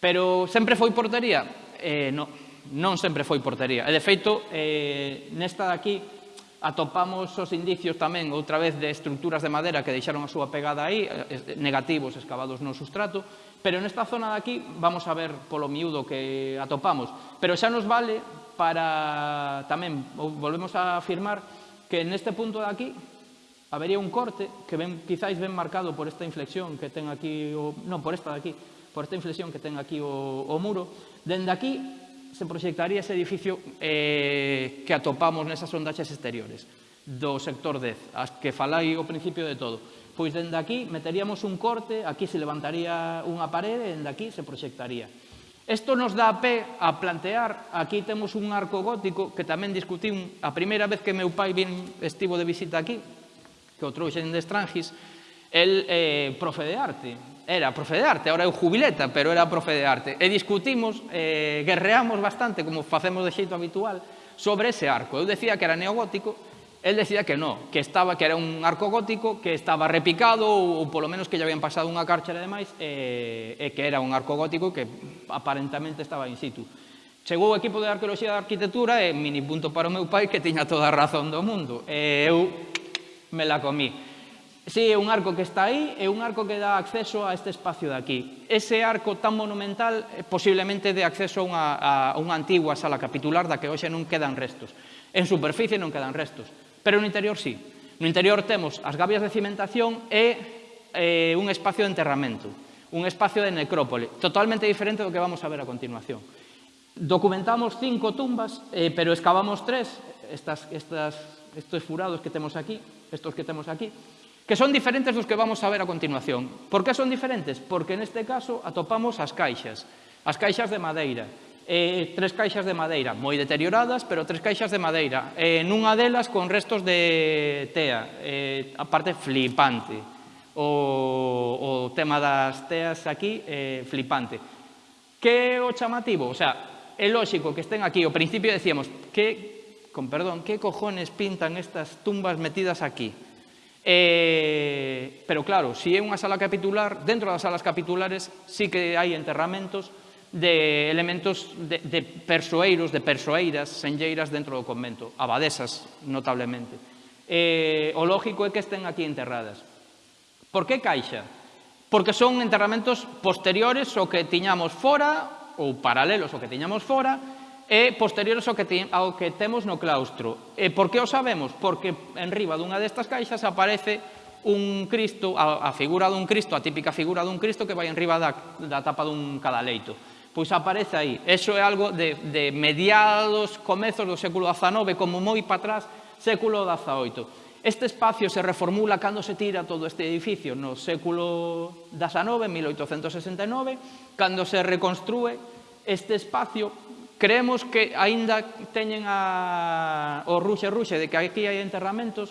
Pero sempre foi portería? Eh, non, non sempre foi portería. E, de feito, eh, nesta daqui atopamos os indicios tamén outra vez de estructuras de madeira que deixaron a súa pegada aí, eh, eh, negativos escavados no sustrato, pero nesta zona daqui vamos a ver polo miúdo que atopamos. Pero xa nos vale para tamén, volvemos a afirmar, que neste punto de aquí Habería un corte que ben, quizáis ben marcado por esta inflexión que ten aquí, o, non, por esta de aquí, por esta inflexión que ten aquí o, o muro. Dende aquí se proxectaría ese edificio eh, que atopamos nesas sondaxes exteriores do sector 10, as que falai ao principio de todo. Pois dende aquí meteríamos un corte, aquí se levantaría unha parede, dende aquí se proxectaría. Isto nos dá pé a plantear, aquí temos un arco gótico que tamén discutín a primeira vez que meu pai vin estivo de visita aquí, que o trouxen de Estrangis, el eh, profe de arte. Era profe de arte, ahora é o jubileta, pero era profe de arte. E discutimos, eh, guerreamos bastante, como facemos de xeito habitual, sobre ese arco. Eu decía que era neogótico, el decía que no, que estaba que era un arco gótico, que estaba repicado, ou, ou polo menos que lle habían pasado unha cárcere de máis, eh, e que era un arco gótico que aparentemente estaba in situ. Chegou o equipo de Arqueoloxía da Arquitectura e mini punto para o meu pai que tiña toda a razón do mundo. E eu me la comí. Sí, é un arco que está aí, é un arco que dá acceso a este espacio de aquí. Ese arco tan monumental posiblemente de acceso a unha, a unha antigua sala capitular da que hoxe non quedan restos. En superficie non quedan restos, pero no interior sí. No interior temos as gavias de cimentación e eh, un espacio de enterramento, un espacio de necrópole, totalmente diferente do que vamos a ver a continuación. Documentamos cinco tumbas, eh, pero excavamos tres, estas, estas, estes furados que temos aquí, estos que temos aquí, que son diferentes dos que vamos a ver a continuación. Por que son diferentes? Porque neste caso atopamos as caixas, as caixas de madeira, eh, tres caixas de madeira moi deterioradas, pero tres caixas de madeira, eh, nunha delas con restos de tea, eh, a parte flipante, o, o tema das teas aquí, eh, flipante. Que o chamativo? O sea, é lógico que estén aquí, ao principio decíamos, que con perdón, que cojones pintan estas tumbas metidas aquí? Eh, pero claro, si é unha sala capitular, dentro das salas capitulares sí que hai enterramentos de elementos de, de persoeiros, de persoeiras, senlleiras dentro do convento, abadesas notablemente. Eh, o lógico é que estén aquí enterradas. Por que caixa? Porque son enterramentos posteriores ao que tiñamos fora ou paralelos ao que tiñamos fora e posteriores ao que, ao que temos no claustro. E por que o sabemos? Porque en riba dunha destas caixas aparece un Cristo, a, a figura dun Cristo, a típica figura dun Cristo que vai enriba da, da tapa dun cadaleito. Pois aparece aí. Eso é algo de, de mediados, comezos do século XIX, como moi para atrás, século XVIII. Este espacio se reformula cando se tira todo este edificio no século XIX, 1869, cando se reconstrue este espacio Creemos que aínda teñen a, o ruxe ruxe de que aquí hai enterramentos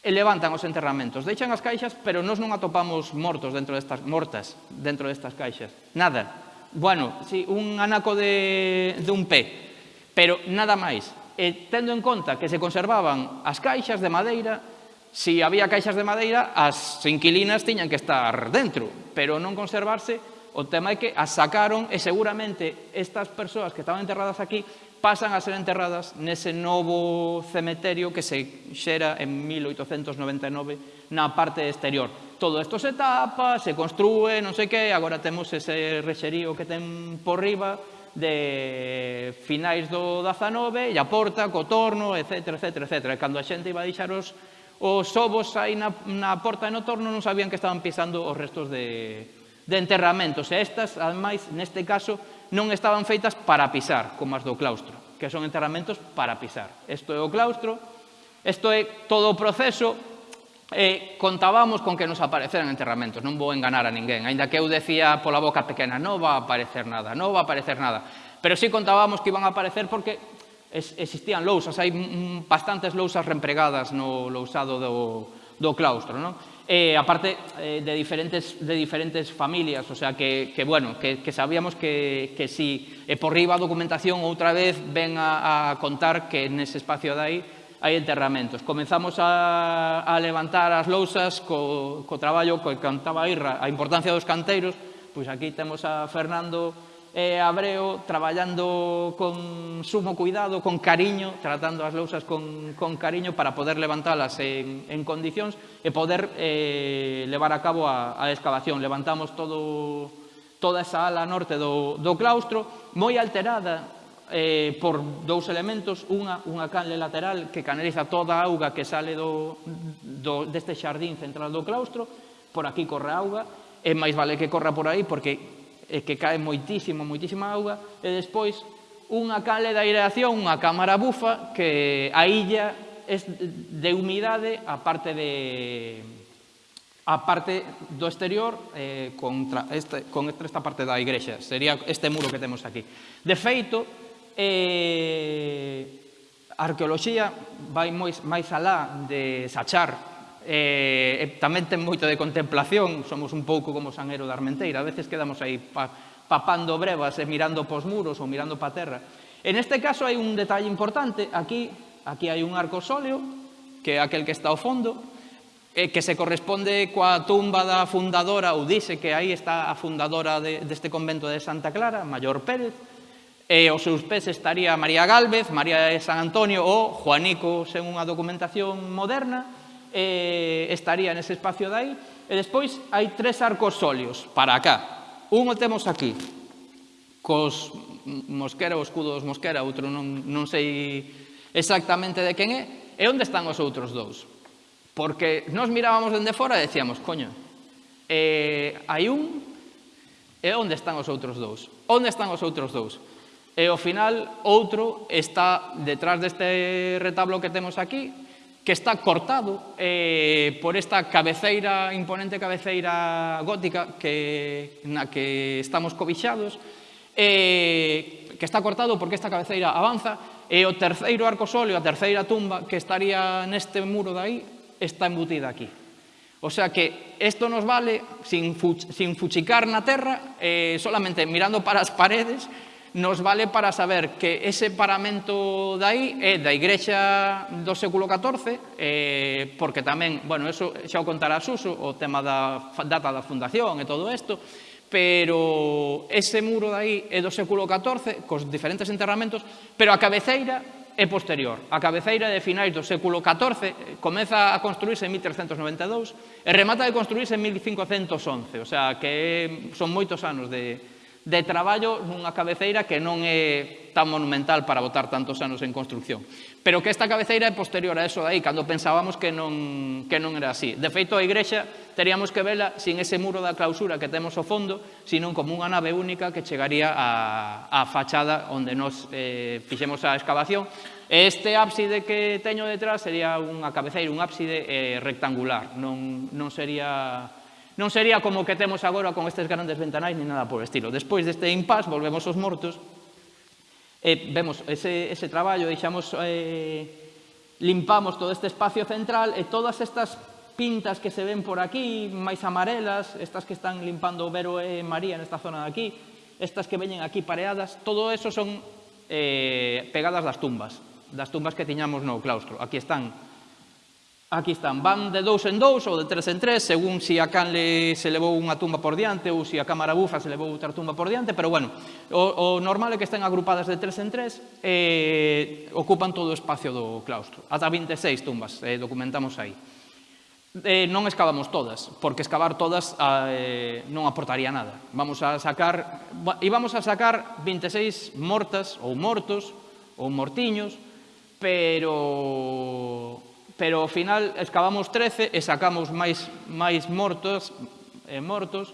e levantan os enterramentos. Deixan as caixas, pero nós non atopamos mortos dentro destas mortas dentro destas caixas. Nada. Bueno, si sí, un anaco de, de un pé, pero nada máis. E tendo en conta que se conservaban as caixas de madeira, se si había caixas de madeira, as inquilinas tiñan que estar dentro, pero non conservarse o tema é que as sacaron e seguramente estas persoas que estaban enterradas aquí pasan a ser enterradas nese novo cemeterio que se xera en 1899 na parte exterior. Todo isto se tapa, se construe, non sei que, agora temos ese rexerío que ten por riba de finais do 19 e a porta, co torno, etc, etc, etc. E cando a xente iba a deixar os, os ovos aí na, na porta e no torno non sabían que estaban pisando os restos de, de enterramentos. E estas, ademais, neste caso, non estaban feitas para pisar, como as do claustro, que son enterramentos para pisar. Isto é o claustro, isto é todo o proceso, e contábamos con que nos apareceran enterramentos, non vou enganar a ninguén, aínda que eu decía pola boca pequena, non va a aparecer nada, non va a aparecer nada, pero sí contábamos que iban a aparecer porque existían lousas, hai bastantes lousas reempregadas no lousado do, do claustro, non? eh, aparte eh, de, diferentes, de diferentes familias, o sea que, que bueno, que, que, sabíamos que, que si eh, por riba a documentación outra vez ven a, a contar que nese espacio de aí hai enterramentos. Comenzamos a, a levantar as lousas co, co traballo co que cantaba Irra, a importancia dos canteiros, pois aquí temos a Fernando eh, abreo, traballando con sumo cuidado, con cariño, tratando as lousas con, con cariño para poder levantalas en, en condicións e poder eh, levar a cabo a, a excavación. Levantamos todo, toda esa ala norte do, do claustro, moi alterada, eh, por dous elementos, unha, unha canle lateral que canaliza toda a auga que sale do, do, deste xardín central do claustro, por aquí corre auga, e máis vale que corra por aí porque e que cae moitísimo, moitísima auga, e despois unha cale de aireación, unha cámara bufa, que a illa é de humidade a parte de a parte do exterior eh, contra este, con esta parte da igrexa. Sería este muro que temos aquí. De feito, eh, a arqueoloxía vai moi, máis alá de sachar Eh, eh, tamén ten moito de contemplación, somos un pouco como San da de Armenteira, a veces quedamos aí pa, papando brevas e mirando pos muros ou mirando pa terra. En este caso hai un detalle importante, aquí aquí hai un arco sóleo, que é aquel que está ao fondo, eh, que se corresponde coa tumba da fundadora, ou dice que aí está a fundadora de, deste convento de Santa Clara, Mayor Pérez, e aos seus pés estaría María Galvez, María de San Antonio ou Juanico, sen unha documentación moderna, eh, estaría nese espacio dai, e despois hai tres arcos sólios para acá. un o temos aquí, cos Mosquera, o escudo dos Mosquera, outro non, non sei exactamente de quen é, e onde están os outros dous? Porque nos mirábamos dende fora e decíamos, coño, eh, hai un e onde están os outros dous? Onde están os outros dous? E ao final, outro está detrás deste retablo que temos aquí, que está cortado eh, por esta cabeceira, imponente cabeceira gótica que, na que estamos cobixados, eh, que está cortado porque esta cabeceira avanza, e o terceiro arco sóleo, a terceira tumba que estaría neste muro de aí, está embutida aquí. O sea que isto nos vale, sin, fuch sin fuchicar na terra, eh, solamente mirando para as paredes, nos vale para saber que ese paramento dai é da Igrexa do século XIV, eh, porque tamén, bueno, eso xa o contará Suso, o tema da data da fundación e todo isto, pero ese muro dai é do século XIV, cos diferentes enterramentos, pero a cabeceira é posterior. A cabeceira de finais do século XIV comeza a construirse en 1392 e remata de construirse en 1511, o sea que son moitos anos de, de traballo nunha cabeceira que non é tan monumental para botar tantos anos en construcción. Pero que esta cabeceira é posterior a eso aí, cando pensábamos que non, que non era así. De feito, a igrexa teríamos que vela sin ese muro da clausura que temos ao fondo, sino como unha nave única que chegaría á, a fachada onde nos eh, fixemos a excavación. Este ábside que teño detrás sería unha cabeceira, un ábside eh, rectangular, non, non sería Non sería como que temos agora con estes grandes ventanais ni nada por estilo. Despois deste impas volvemos aos mortos e vemos ese, ese traballo, deixamos, eh, limpamos todo este espacio central e todas estas pintas que se ven por aquí, máis amarelas, estas que están limpando Vero e María nesta zona de aquí, estas que veñen aquí pareadas, todo eso son eh, pegadas das tumbas, das tumbas que tiñamos no claustro. Aquí están Aquí están, van de dous en dous ou de tres en tres, según se si a canle se levou unha tumba por diante ou se si a cámara bufa se levou outra tumba por diante, pero bueno, o, o normal é que estén agrupadas de tres en tres e eh, ocupan todo o espacio do claustro. Ata 26 tumbas eh, documentamos aí. Eh, non escavamos todas, porque escavar todas eh, non aportaría nada. Vamos a sacar, íbamos a sacar 26 mortas ou mortos ou mortiños, pero pero ao final excavamos 13 e sacamos máis, máis mortos, eh, mortos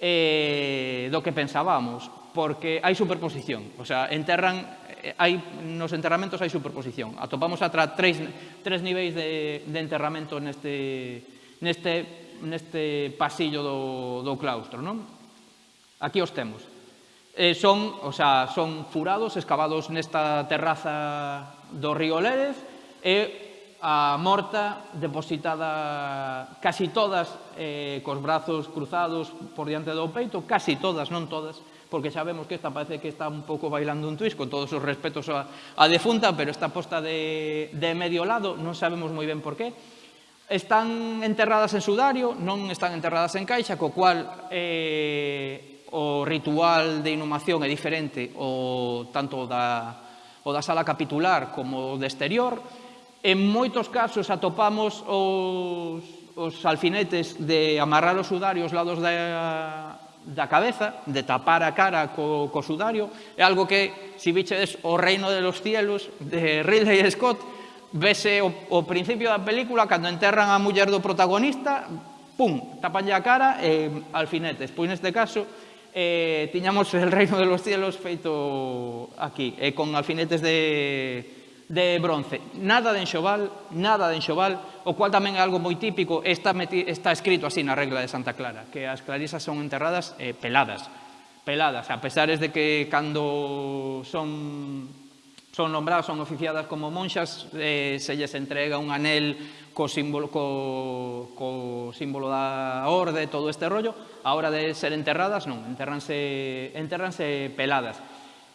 eh, do que pensábamos, porque hai superposición, o sea, enterran, eh, hai, nos enterramentos hai superposición, atopamos atra tres, tres niveis de, de enterramento neste, neste, neste pasillo do, do claustro, non? Aquí os temos. Eh, son, o sea, son furados excavados nesta terraza do río Lérez e a morta depositada casi todas eh, cos brazos cruzados por diante do peito, casi todas, non todas, porque sabemos que esta parece que está un pouco bailando un twist, con todos os respetos a, a defunta, pero está posta de, de medio lado, non sabemos moi ben por qué. Están enterradas en sudario, non están enterradas en caixa, co cual eh, o ritual de inhumación é diferente o tanto da, o da sala capitular como o de exterior, En moitos casos atopamos os, os alfinetes de amarrar o sudario aos lados da, da cabeza, de tapar a cara co, co sudario, é algo que, se si bichedes o reino de los cielos, de Ridley Scott, vese o, o principio da película, cando enterran a muller do protagonista, pum, tapan a cara e eh, alfinetes. Pois neste caso, eh, tiñamos el reino de los cielos feito aquí, eh, con alfinetes de, de bronce. Nada de enxoval, nada de enxoval, o cual tamén é algo moi típico, está, meti, está escrito así na regla de Santa Clara, que as clarisas son enterradas eh, peladas, peladas, a pesares de que cando son son nombradas, son oficiadas como monxas, eh, se lles entrega un anel co símbolo, co, co símbolo da orde, todo este rollo, a hora de ser enterradas, non, enterranse, enterranse peladas.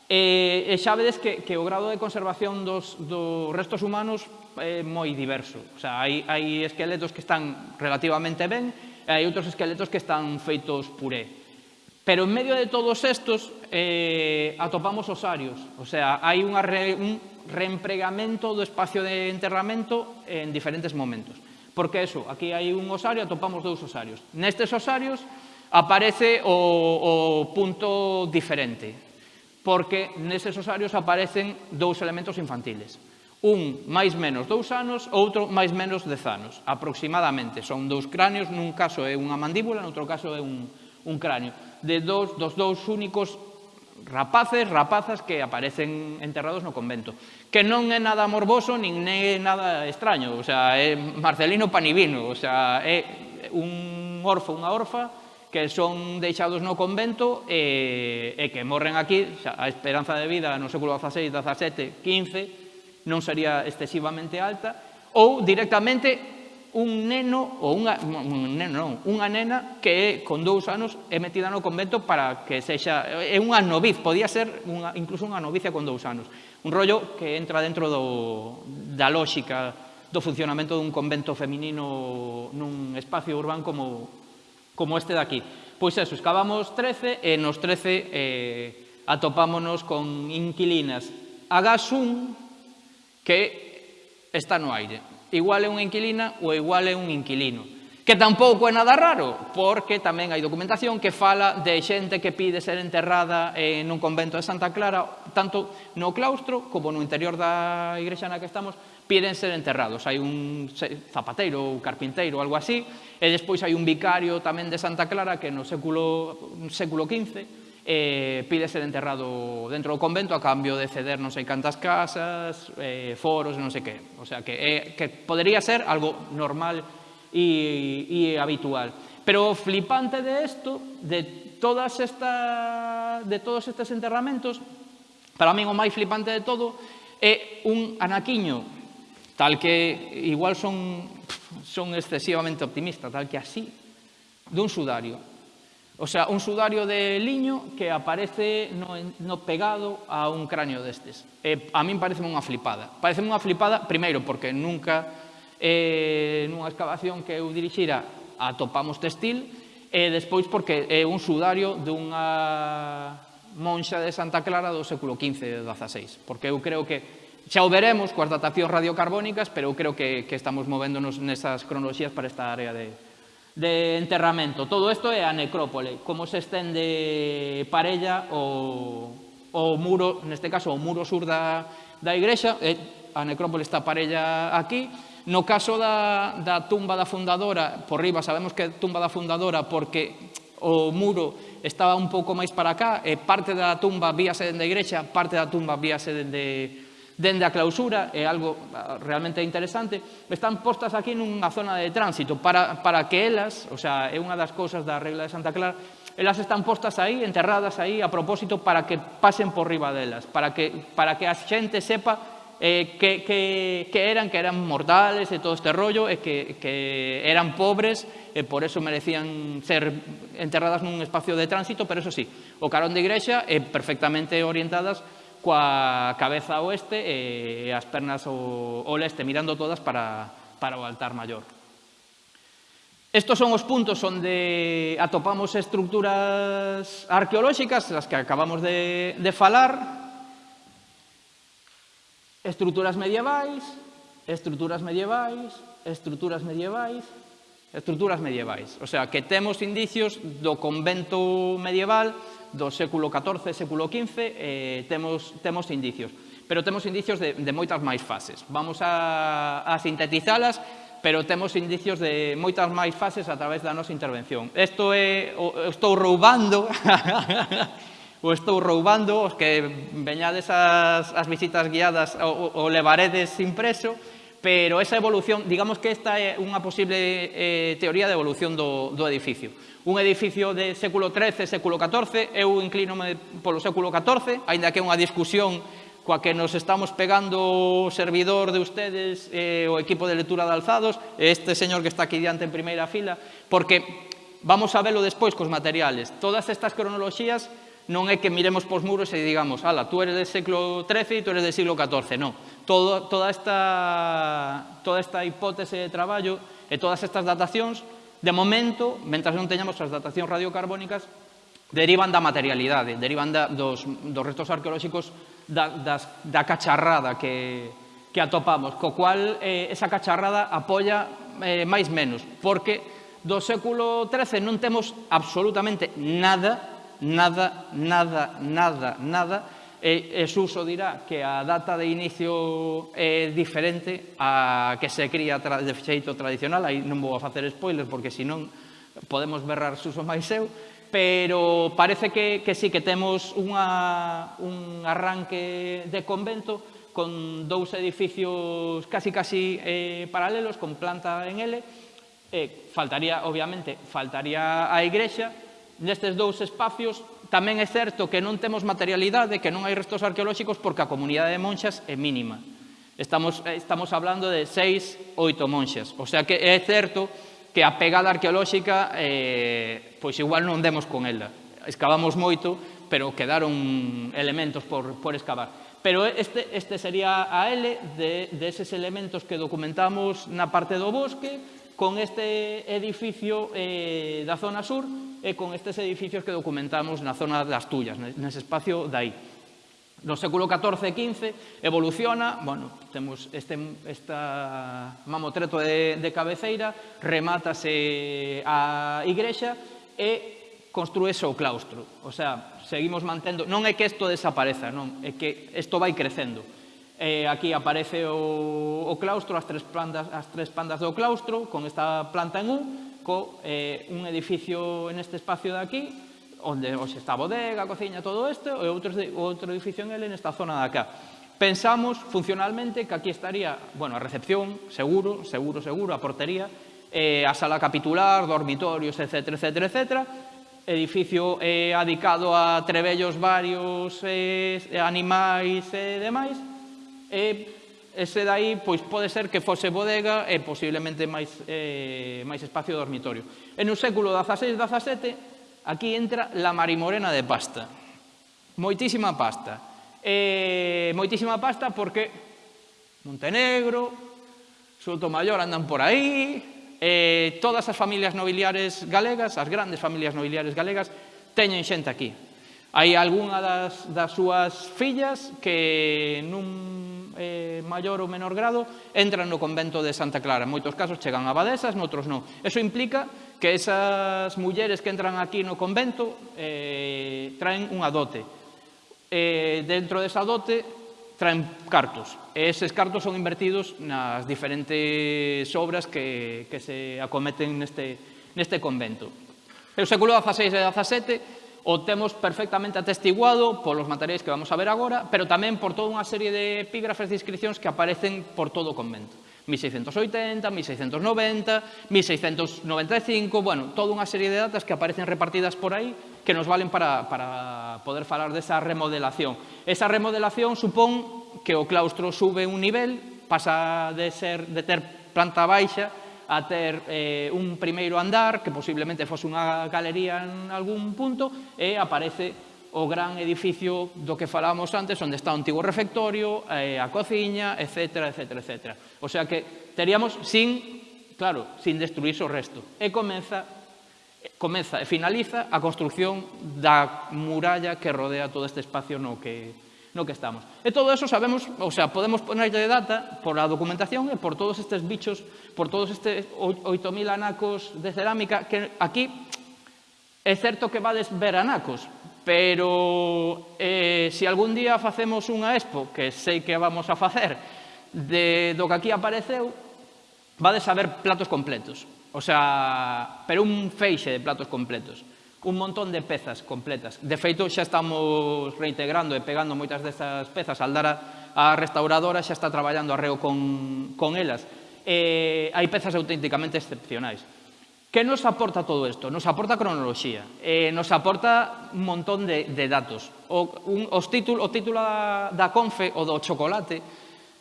E, e xa vedes que, que o grado de conservación dos, dos restos humanos é moi diverso. O sea, hai, hai esqueletos que están relativamente ben e hai outros esqueletos que están feitos puré. Pero en medio de todos estos eh, atopamos osarios. O sea, hai unha re, un reempregamento do espacio de enterramento en diferentes momentos. Porque eso, aquí hai un osario, atopamos dous osarios. Nestes osarios aparece o, o punto diferente, porque neses osarios aparecen dous elementos infantiles. Un máis menos dous anos, outro máis menos dez anos, aproximadamente. Son dous cráneos, nun caso é unha mandíbula, noutro caso é un, un cráneo. De dous, dos dous únicos rapaces, rapazas que aparecen enterrados no convento. Que non é nada morboso, nin é nada extraño. O sea, é Marcelino Panivino, o sea, é un orfo, unha orfa, que son deixados no convento e, e que morren aquí, xa, a esperanza de vida no século XVI, XVII, XV non sería excesivamente alta, ou directamente un neno ou unha, un neno, non, unha nena que con dous anos é metida no convento para que sexa é unha noviz, podía ser unha, incluso unha novicia con dous anos. Un rollo que entra dentro do, da lógica do funcionamento dun convento feminino nun espacio urbano como como este de aquí. Pois eso, excavamos 13 e nos 13 eh, atopámonos con inquilinas. A gas 1 que está no aire. Igual é unha inquilina ou igual é un inquilino. Que tampouco é nada raro, porque tamén hai documentación que fala de xente que pide ser enterrada eh, nun convento de Santa Clara, tanto no claustro como no interior da igrexa na que estamos, piden ser enterrados. Hai un zapateiro ou carpinteiro, algo así, e despois hai un vicario tamén de Santa Clara que no século, século XV eh, pide ser enterrado dentro do convento a cambio de ceder non sei cantas casas, eh, foros, non sei que. O sea, que, eh, que podería ser algo normal e, e habitual. Pero o flipante de isto, de, todas esta, de todos estes enterramentos, para min o máis flipante de todo, é un anaquiño tal que igual son, son excesivamente optimistas, tal que así, dun sudario. O sea, un sudario de liño que aparece no, no pegado a un cráneo destes. E, a min parece unha flipada. Parece unha flipada, primeiro, porque nunca eh, nunha excavación que eu dirixira atopamos textil e despois porque é un sudario dunha monxa de Santa Clara do século XV e XVI. Porque eu creo que Xa o veremos coas datacións radiocarbónicas, pero eu creo que, que estamos movéndonos nesas cronoloxías para esta área de, de enterramento. Todo isto é a necrópole, como se estende parella o, o muro, neste caso o muro sur da, da igrexa, e a necrópole está parella aquí. No caso da, da tumba da fundadora, por riba sabemos que é tumba da fundadora porque o muro estaba un pouco máis para cá, e parte da tumba víase dende a igrexa, parte da tumba víase dende dende a clausura, é algo ah, realmente interesante, están postas aquí nunha zona de tránsito. Para, para que elas, o sea, é unha das cousas da regla de Santa Clara, elas están postas aí, enterradas aí, a propósito, para que pasen por riba delas, para que, para que a xente sepa eh, que, que, que eran, que eran mortales e todo este rollo, e que, que eran pobres, e por eso merecían ser enterradas nun espacio de tránsito, pero eso sí, o carón de igrexa é perfectamente orientadas coa cabeza oeste e as pernas o leste, mirando todas para, para o altar maior. Estos son os puntos onde atopamos estructuras arqueolóxicas, as que acabamos de, de falar, estruturas medievais, estruturas medievais, estruturas medievais, estruturas medievais. O sea, que temos indicios do convento medieval do século XIV, século XV, eh, temos, temos indicios. Pero temos indicios de, de moitas máis fases. Vamos a, a sintetizalas, pero temos indicios de moitas máis fases a través da nosa intervención. Isto é, o, estou roubando, [LAUGHS] o estou roubando, os que veñades as, as visitas guiadas o, o levaredes impreso, pero esa evolución, digamos que esta é unha posible eh, teoría de evolución do, do edificio. Un edificio de século XIII, século XIV, eu inclínome polo século XIV, aínda que é unha discusión coa que nos estamos pegando o servidor de ustedes, eh, o equipo de lectura de alzados, este señor que está aquí diante en primeira fila, porque vamos a velo despois cos materiales. Todas estas cronoloxías non é que miremos pos muros e digamos, ala, tú eres del século XIII e tú eres del siglo XIV, non todo, toda, esta, toda esta hipótese de traballo e todas estas datacións, de momento, mentras non teñamos as datacións radiocarbónicas, derivan da materialidade, derivan da, dos, dos restos arqueolóxicos da, das, da cacharrada que, que atopamos, co cual eh, esa cacharrada apoia eh, máis menos, porque do século XIII non temos absolutamente nada, nada, nada, nada, nada e, e Suso dirá que a data de inicio é diferente a que se cría de xeito tradicional, aí non vou a facer spoilers porque senón podemos berrar Suso máis eu, pero parece que, que sí que temos unha, un arranque de convento con dous edificios casi casi eh, paralelos, con planta en L, eh, faltaría, obviamente, faltaría a igrexa, nestes dous espacios tamén é certo que non temos materialidade, que non hai restos arqueolóxicos porque a comunidade de monxas é mínima. Estamos, eh, estamos hablando de seis, oito monxas. O sea que é certo que a pegada arqueolóxica eh, pois igual non demos con ela. Escavamos moito, pero quedaron elementos por, por excavar. Pero este, este sería a L de, de eses elementos que documentamos na parte do bosque, con este edificio eh, da zona sur e con estes edificios que documentamos na zona das Tullas, nese espacio dai. No século XIV e XV evoluciona, bueno, temos este, esta mamotreto de, de cabeceira, remátase a igrexa e construese o claustro. O sea, seguimos mantendo, non é que isto desapareza, non, é que isto vai crecendo Eh, aquí aparece o, o claustro, as tres, plantas, as tres pandas do claustro, con esta planta en U, co eh, un edificio en este espacio de aquí, onde os está a bodega, a cociña, todo isto, e outro, outro edificio en L nesta zona de acá. Pensamos funcionalmente que aquí estaría, bueno, a recepción, seguro, seguro, seguro, a portería, eh, a sala capitular, dormitorios, etc, etc, etc, edificio eh, adicado a trebellos varios, eh, animais e eh, demais, e ese dai pois pode ser que fose bodega e posiblemente máis, eh, máis espacio dormitorio. E no século XVI-XVII aquí entra la marimorena de pasta. Moitísima pasta. Eh, moitísima pasta porque Montenegro, Sotomayor andan por aí, eh, todas as familias nobiliares galegas, as grandes familias nobiliares galegas, teñen xente aquí. Hai algunha das, das súas fillas que nun eh, maior ou menor grado entran no convento de Santa Clara. En moitos casos chegan abadesas, noutros non. Eso implica que esas mulleres que entran aquí no convento eh, traen unha dote. Eh, dentro desa dote traen cartos. E eses cartos son invertidos nas diferentes obras que, que se acometen neste, neste convento. O século XVI e XVII o temos perfectamente atestiguado polos materiais que vamos a ver agora, pero tamén por toda unha serie de epígrafes de inscripcións que aparecen por todo o convento. 1680, 1690, 1695, bueno, toda unha serie de datas que aparecen repartidas por aí que nos valen para, para poder falar desa remodelación. Esa remodelación supón que o claustro sube un nivel, pasa de, ser, de ter planta baixa a ter eh, un primeiro andar, que posiblemente fose unha galería en algún punto, e aparece o gran edificio do que falábamos antes, onde está o antigo refectorio, eh, a cociña, etc, etc, etc. O sea que teríamos sin, claro, sin destruirse o resto. E comeza comeza e finaliza a construción da muralla que rodea todo este espacio no que no que estamos. E todo eso sabemos, o sea, podemos ponerlle de data por a documentación e por todos estes bichos, por todos estes 8.000 anacos de cerámica, que aquí é certo que vades ver anacos, pero eh, se si algún día facemos unha expo, que sei que vamos a facer, de, do que aquí apareceu, vades a ver platos completos. O sea, pero un feixe de platos completos un montón de pezas completas. De feito, xa estamos reintegrando e pegando moitas destas pezas. Aldara, a restauradora, xa está traballando arreo con, con elas. E hai pezas auténticamente excepcionais. Que nos aporta todo isto? Nos aporta cronoloxía, eh, nos aporta un montón de, de datos. O, un, os título, o título da, da confe, o do chocolate,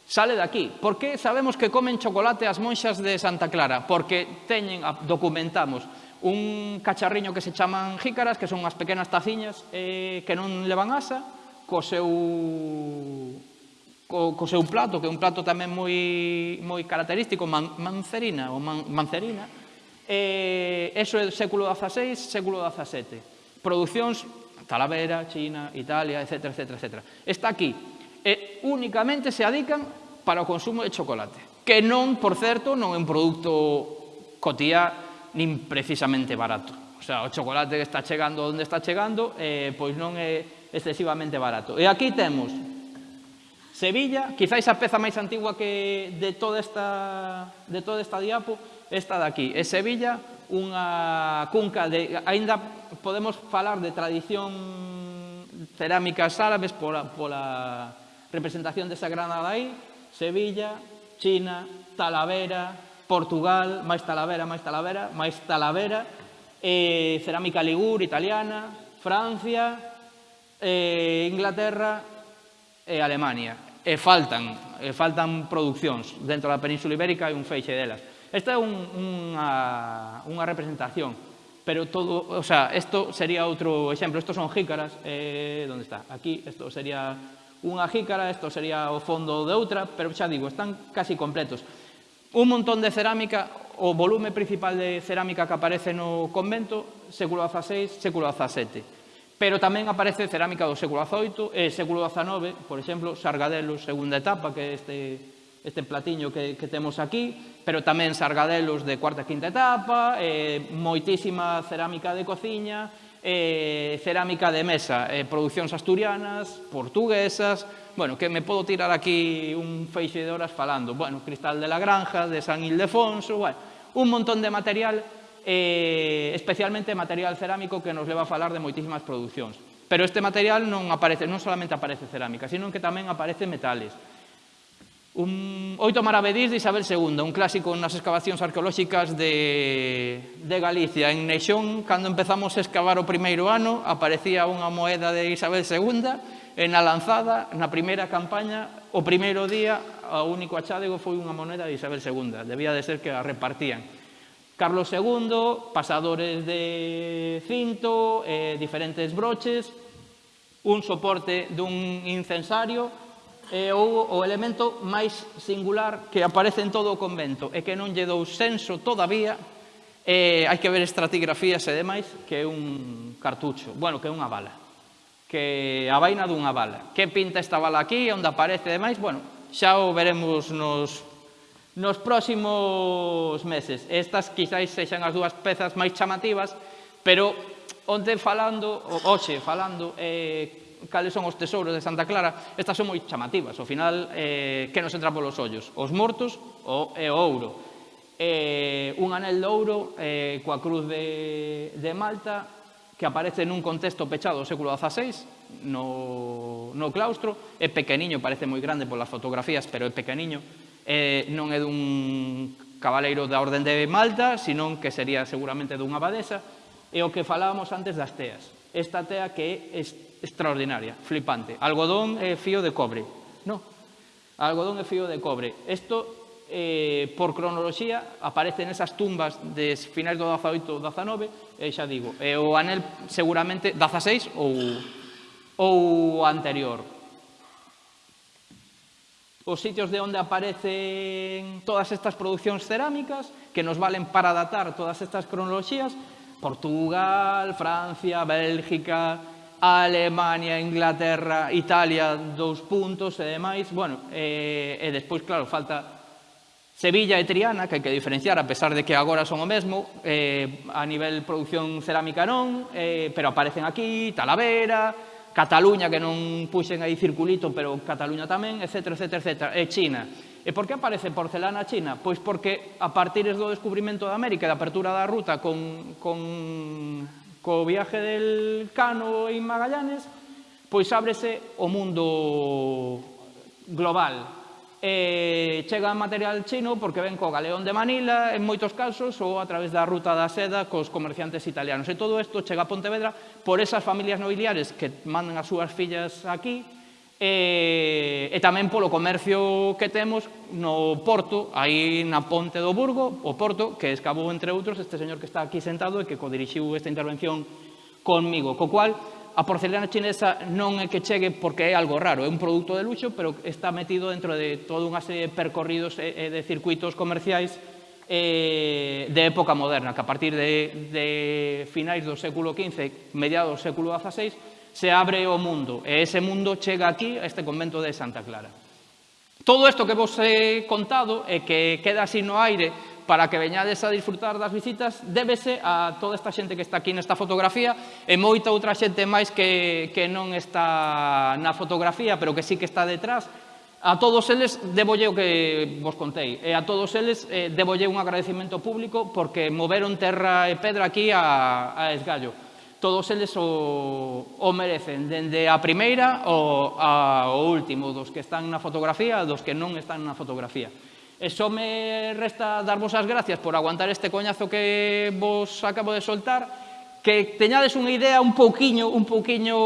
sale de aquí. Por que sabemos que comen chocolate as monxas de Santa Clara? Porque teñen, documentamos, un cacharriño que se chaman jícaras, que son unhas pequenas taciñas eh, que non levan asa, co seu, co, co seu plato, que é un plato tamén moi, moi característico, man, mancerina, ou man, mancerina, eh, eso é século XVI, século XVII. Producións, Talavera, China, Italia, etc, etc, etc. Está aquí. E únicamente se adican para o consumo de chocolate, que non, por certo, non é un produto cotía nin precisamente barato. O sea, o chocolate que está chegando onde está chegando, eh, pois non é excesivamente barato. E aquí temos Sevilla, quizáis a peza máis antigua que de toda esta, de toda esta diapo, esta de aquí. É Sevilla, unha cunca de... Ainda podemos falar de tradición cerámicas árabes pola, pola representación desa granada aí, Sevilla, China, Talavera, Portugal, máis Talavera, máis Talavera, máis Talavera, eh, cerámica ligur, italiana, Francia, eh, Inglaterra e eh, Alemania. E faltan, e eh, faltan producións. Dentro da Península Ibérica hai un feixe delas. Esta é un, unha, unha representación, pero todo, o sea, isto sería outro exemplo. Estos son jícaras, eh, onde está? Aquí, isto sería unha jícara, isto sería o fondo de outra, pero xa digo, están casi completos un montón de cerámica, o volume principal de cerámica que aparece no convento, século XVI, século XVII. Pero tamén aparece cerámica do século XVIII e século XIX, por exemplo, sargadelos segunda etapa, que é este, este platiño que, que temos aquí, pero tamén sargadelos de cuarta e quinta etapa, e moitísima cerámica de cociña, e cerámica de mesa, e producións asturianas, portuguesas, bueno, que me podo tirar aquí un feixe de horas falando, bueno, Cristal de la Granja, de San Ildefonso, bueno, un montón de material, eh, especialmente material cerámico que nos leva a falar de moitísimas producións. Pero este material non aparece, non solamente aparece cerámica, sino que tamén aparece metales. Un Oito Maravedís de Isabel II, un clásico nas excavacións arqueolóxicas de, de Galicia. En Neixón, cando empezamos a excavar o primeiro ano, aparecía unha moeda de Isabel II, E na lanzada, na primeira campaña, o primeiro día, o único achádego foi unha moneda de Isabel II. Debía de ser que a repartían. Carlos II, pasadores de cinto, eh, diferentes broches, un soporte dun incensario, e eh, o, o elemento máis singular que aparece en todo o convento e que non lle dou senso todavía eh, hai que ver estratigrafías e demais, que é un cartucho, bueno, que é unha bala que a vaina dunha bala. Que pinta esta bala aquí, onde aparece e demais, bueno, xa o veremos nos, nos próximos meses. Estas quizáis sexan as dúas pezas máis chamativas, pero onde falando, hoxe falando, eh, cales son os tesouros de Santa Clara, estas son moi chamativas. Ao final, eh, que nos entra polos ollos? Os mortos o, e o ouro. Eh, un anel de ouro eh, coa cruz de, de Malta que aparece nun contexto pechado do século XVI, no, no claustro, é pequeniño, parece moi grande polas fotografías, pero é pequeniño, eh, non é dun cabaleiro da Orden de Malta, senón que sería seguramente dunha abadesa, e o que falábamos antes das teas. Esta tea que é extraordinaria, flipante. Algodón e fío de cobre. No, algodón e fío de cobre. Isto eh, por cronoloxía aparecen esas tumbas de finais do 18 19 e xa digo, e o anel seguramente 16 ou, ou anterior. Os sitios de onde aparecen todas estas producións cerámicas que nos valen para datar todas estas cronoloxías Portugal, Francia, Bélgica, Alemania, Inglaterra, Italia, dous puntos e demais. Bueno, e, e despois, claro, falta Sevilla e Triana, que hai que diferenciar, a pesar de que agora son o mesmo, eh, a nivel produción cerámica non, eh, pero aparecen aquí, Talavera, Cataluña, que non puxen aí circulito, pero Cataluña tamén, etc, etc, etc, e China. E por que aparece porcelana china? Pois porque a partir do descubrimento da América e da apertura da ruta con, con, co viaje del Cano e Magallanes, pois ábrese o mundo global, eh, chega material chino porque ven co galeón de Manila, en moitos casos, ou a través da ruta da seda cos comerciantes italianos. E todo isto chega a Pontevedra por esas familias nobiliares que mandan as súas fillas aquí, e, e tamén polo comercio que temos no Porto, aí na Ponte do Burgo, o Porto, que escabou, entre outros, este señor que está aquí sentado e que codirixiu esta intervención conmigo. Co cual, a porcelana chinesa non é que chegue porque é algo raro, é un produto de luxo, pero está metido dentro de toda unha serie de percorridos e de circuitos comerciais eh, de época moderna, que a partir de, de finais do século XV, mediados do século XVI, se abre o mundo. E ese mundo chega aquí, a este convento de Santa Clara. Todo isto que vos he contado e que queda así no aire para que veñades a disfrutar das visitas débese a toda esta xente que está aquí nesta fotografía e moita outra xente máis que, que non está na fotografía pero que sí que está detrás A todos eles debolle o que vos contei e a todos eles eh, debolle un agradecimento público porque moveron terra e pedra aquí a, a Esgallo. Todos eles o, o merecen, dende a primeira ao, ao último, dos que están na fotografía, dos que non están na fotografía. E só me resta darvos as gracias por aguantar este coñazo que vos acabo de soltar, que teñades unha idea un pouquiño, un pouquiño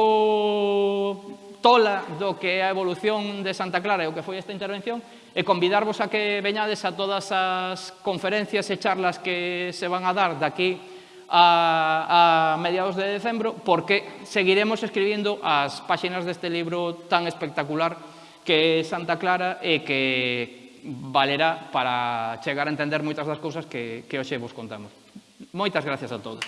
tola do que é a evolución de Santa Clara e o que foi esta intervención, e convidarvos a que veñades a todas as conferencias e charlas que se van a dar daqui a, a mediados de decembro, porque seguiremos escribindo as páxinas deste libro tan espectacular que é Santa Clara e que, valerá para chegar a entender moitas das cousas que, que hoxe vos contamos. Moitas gracias a todos.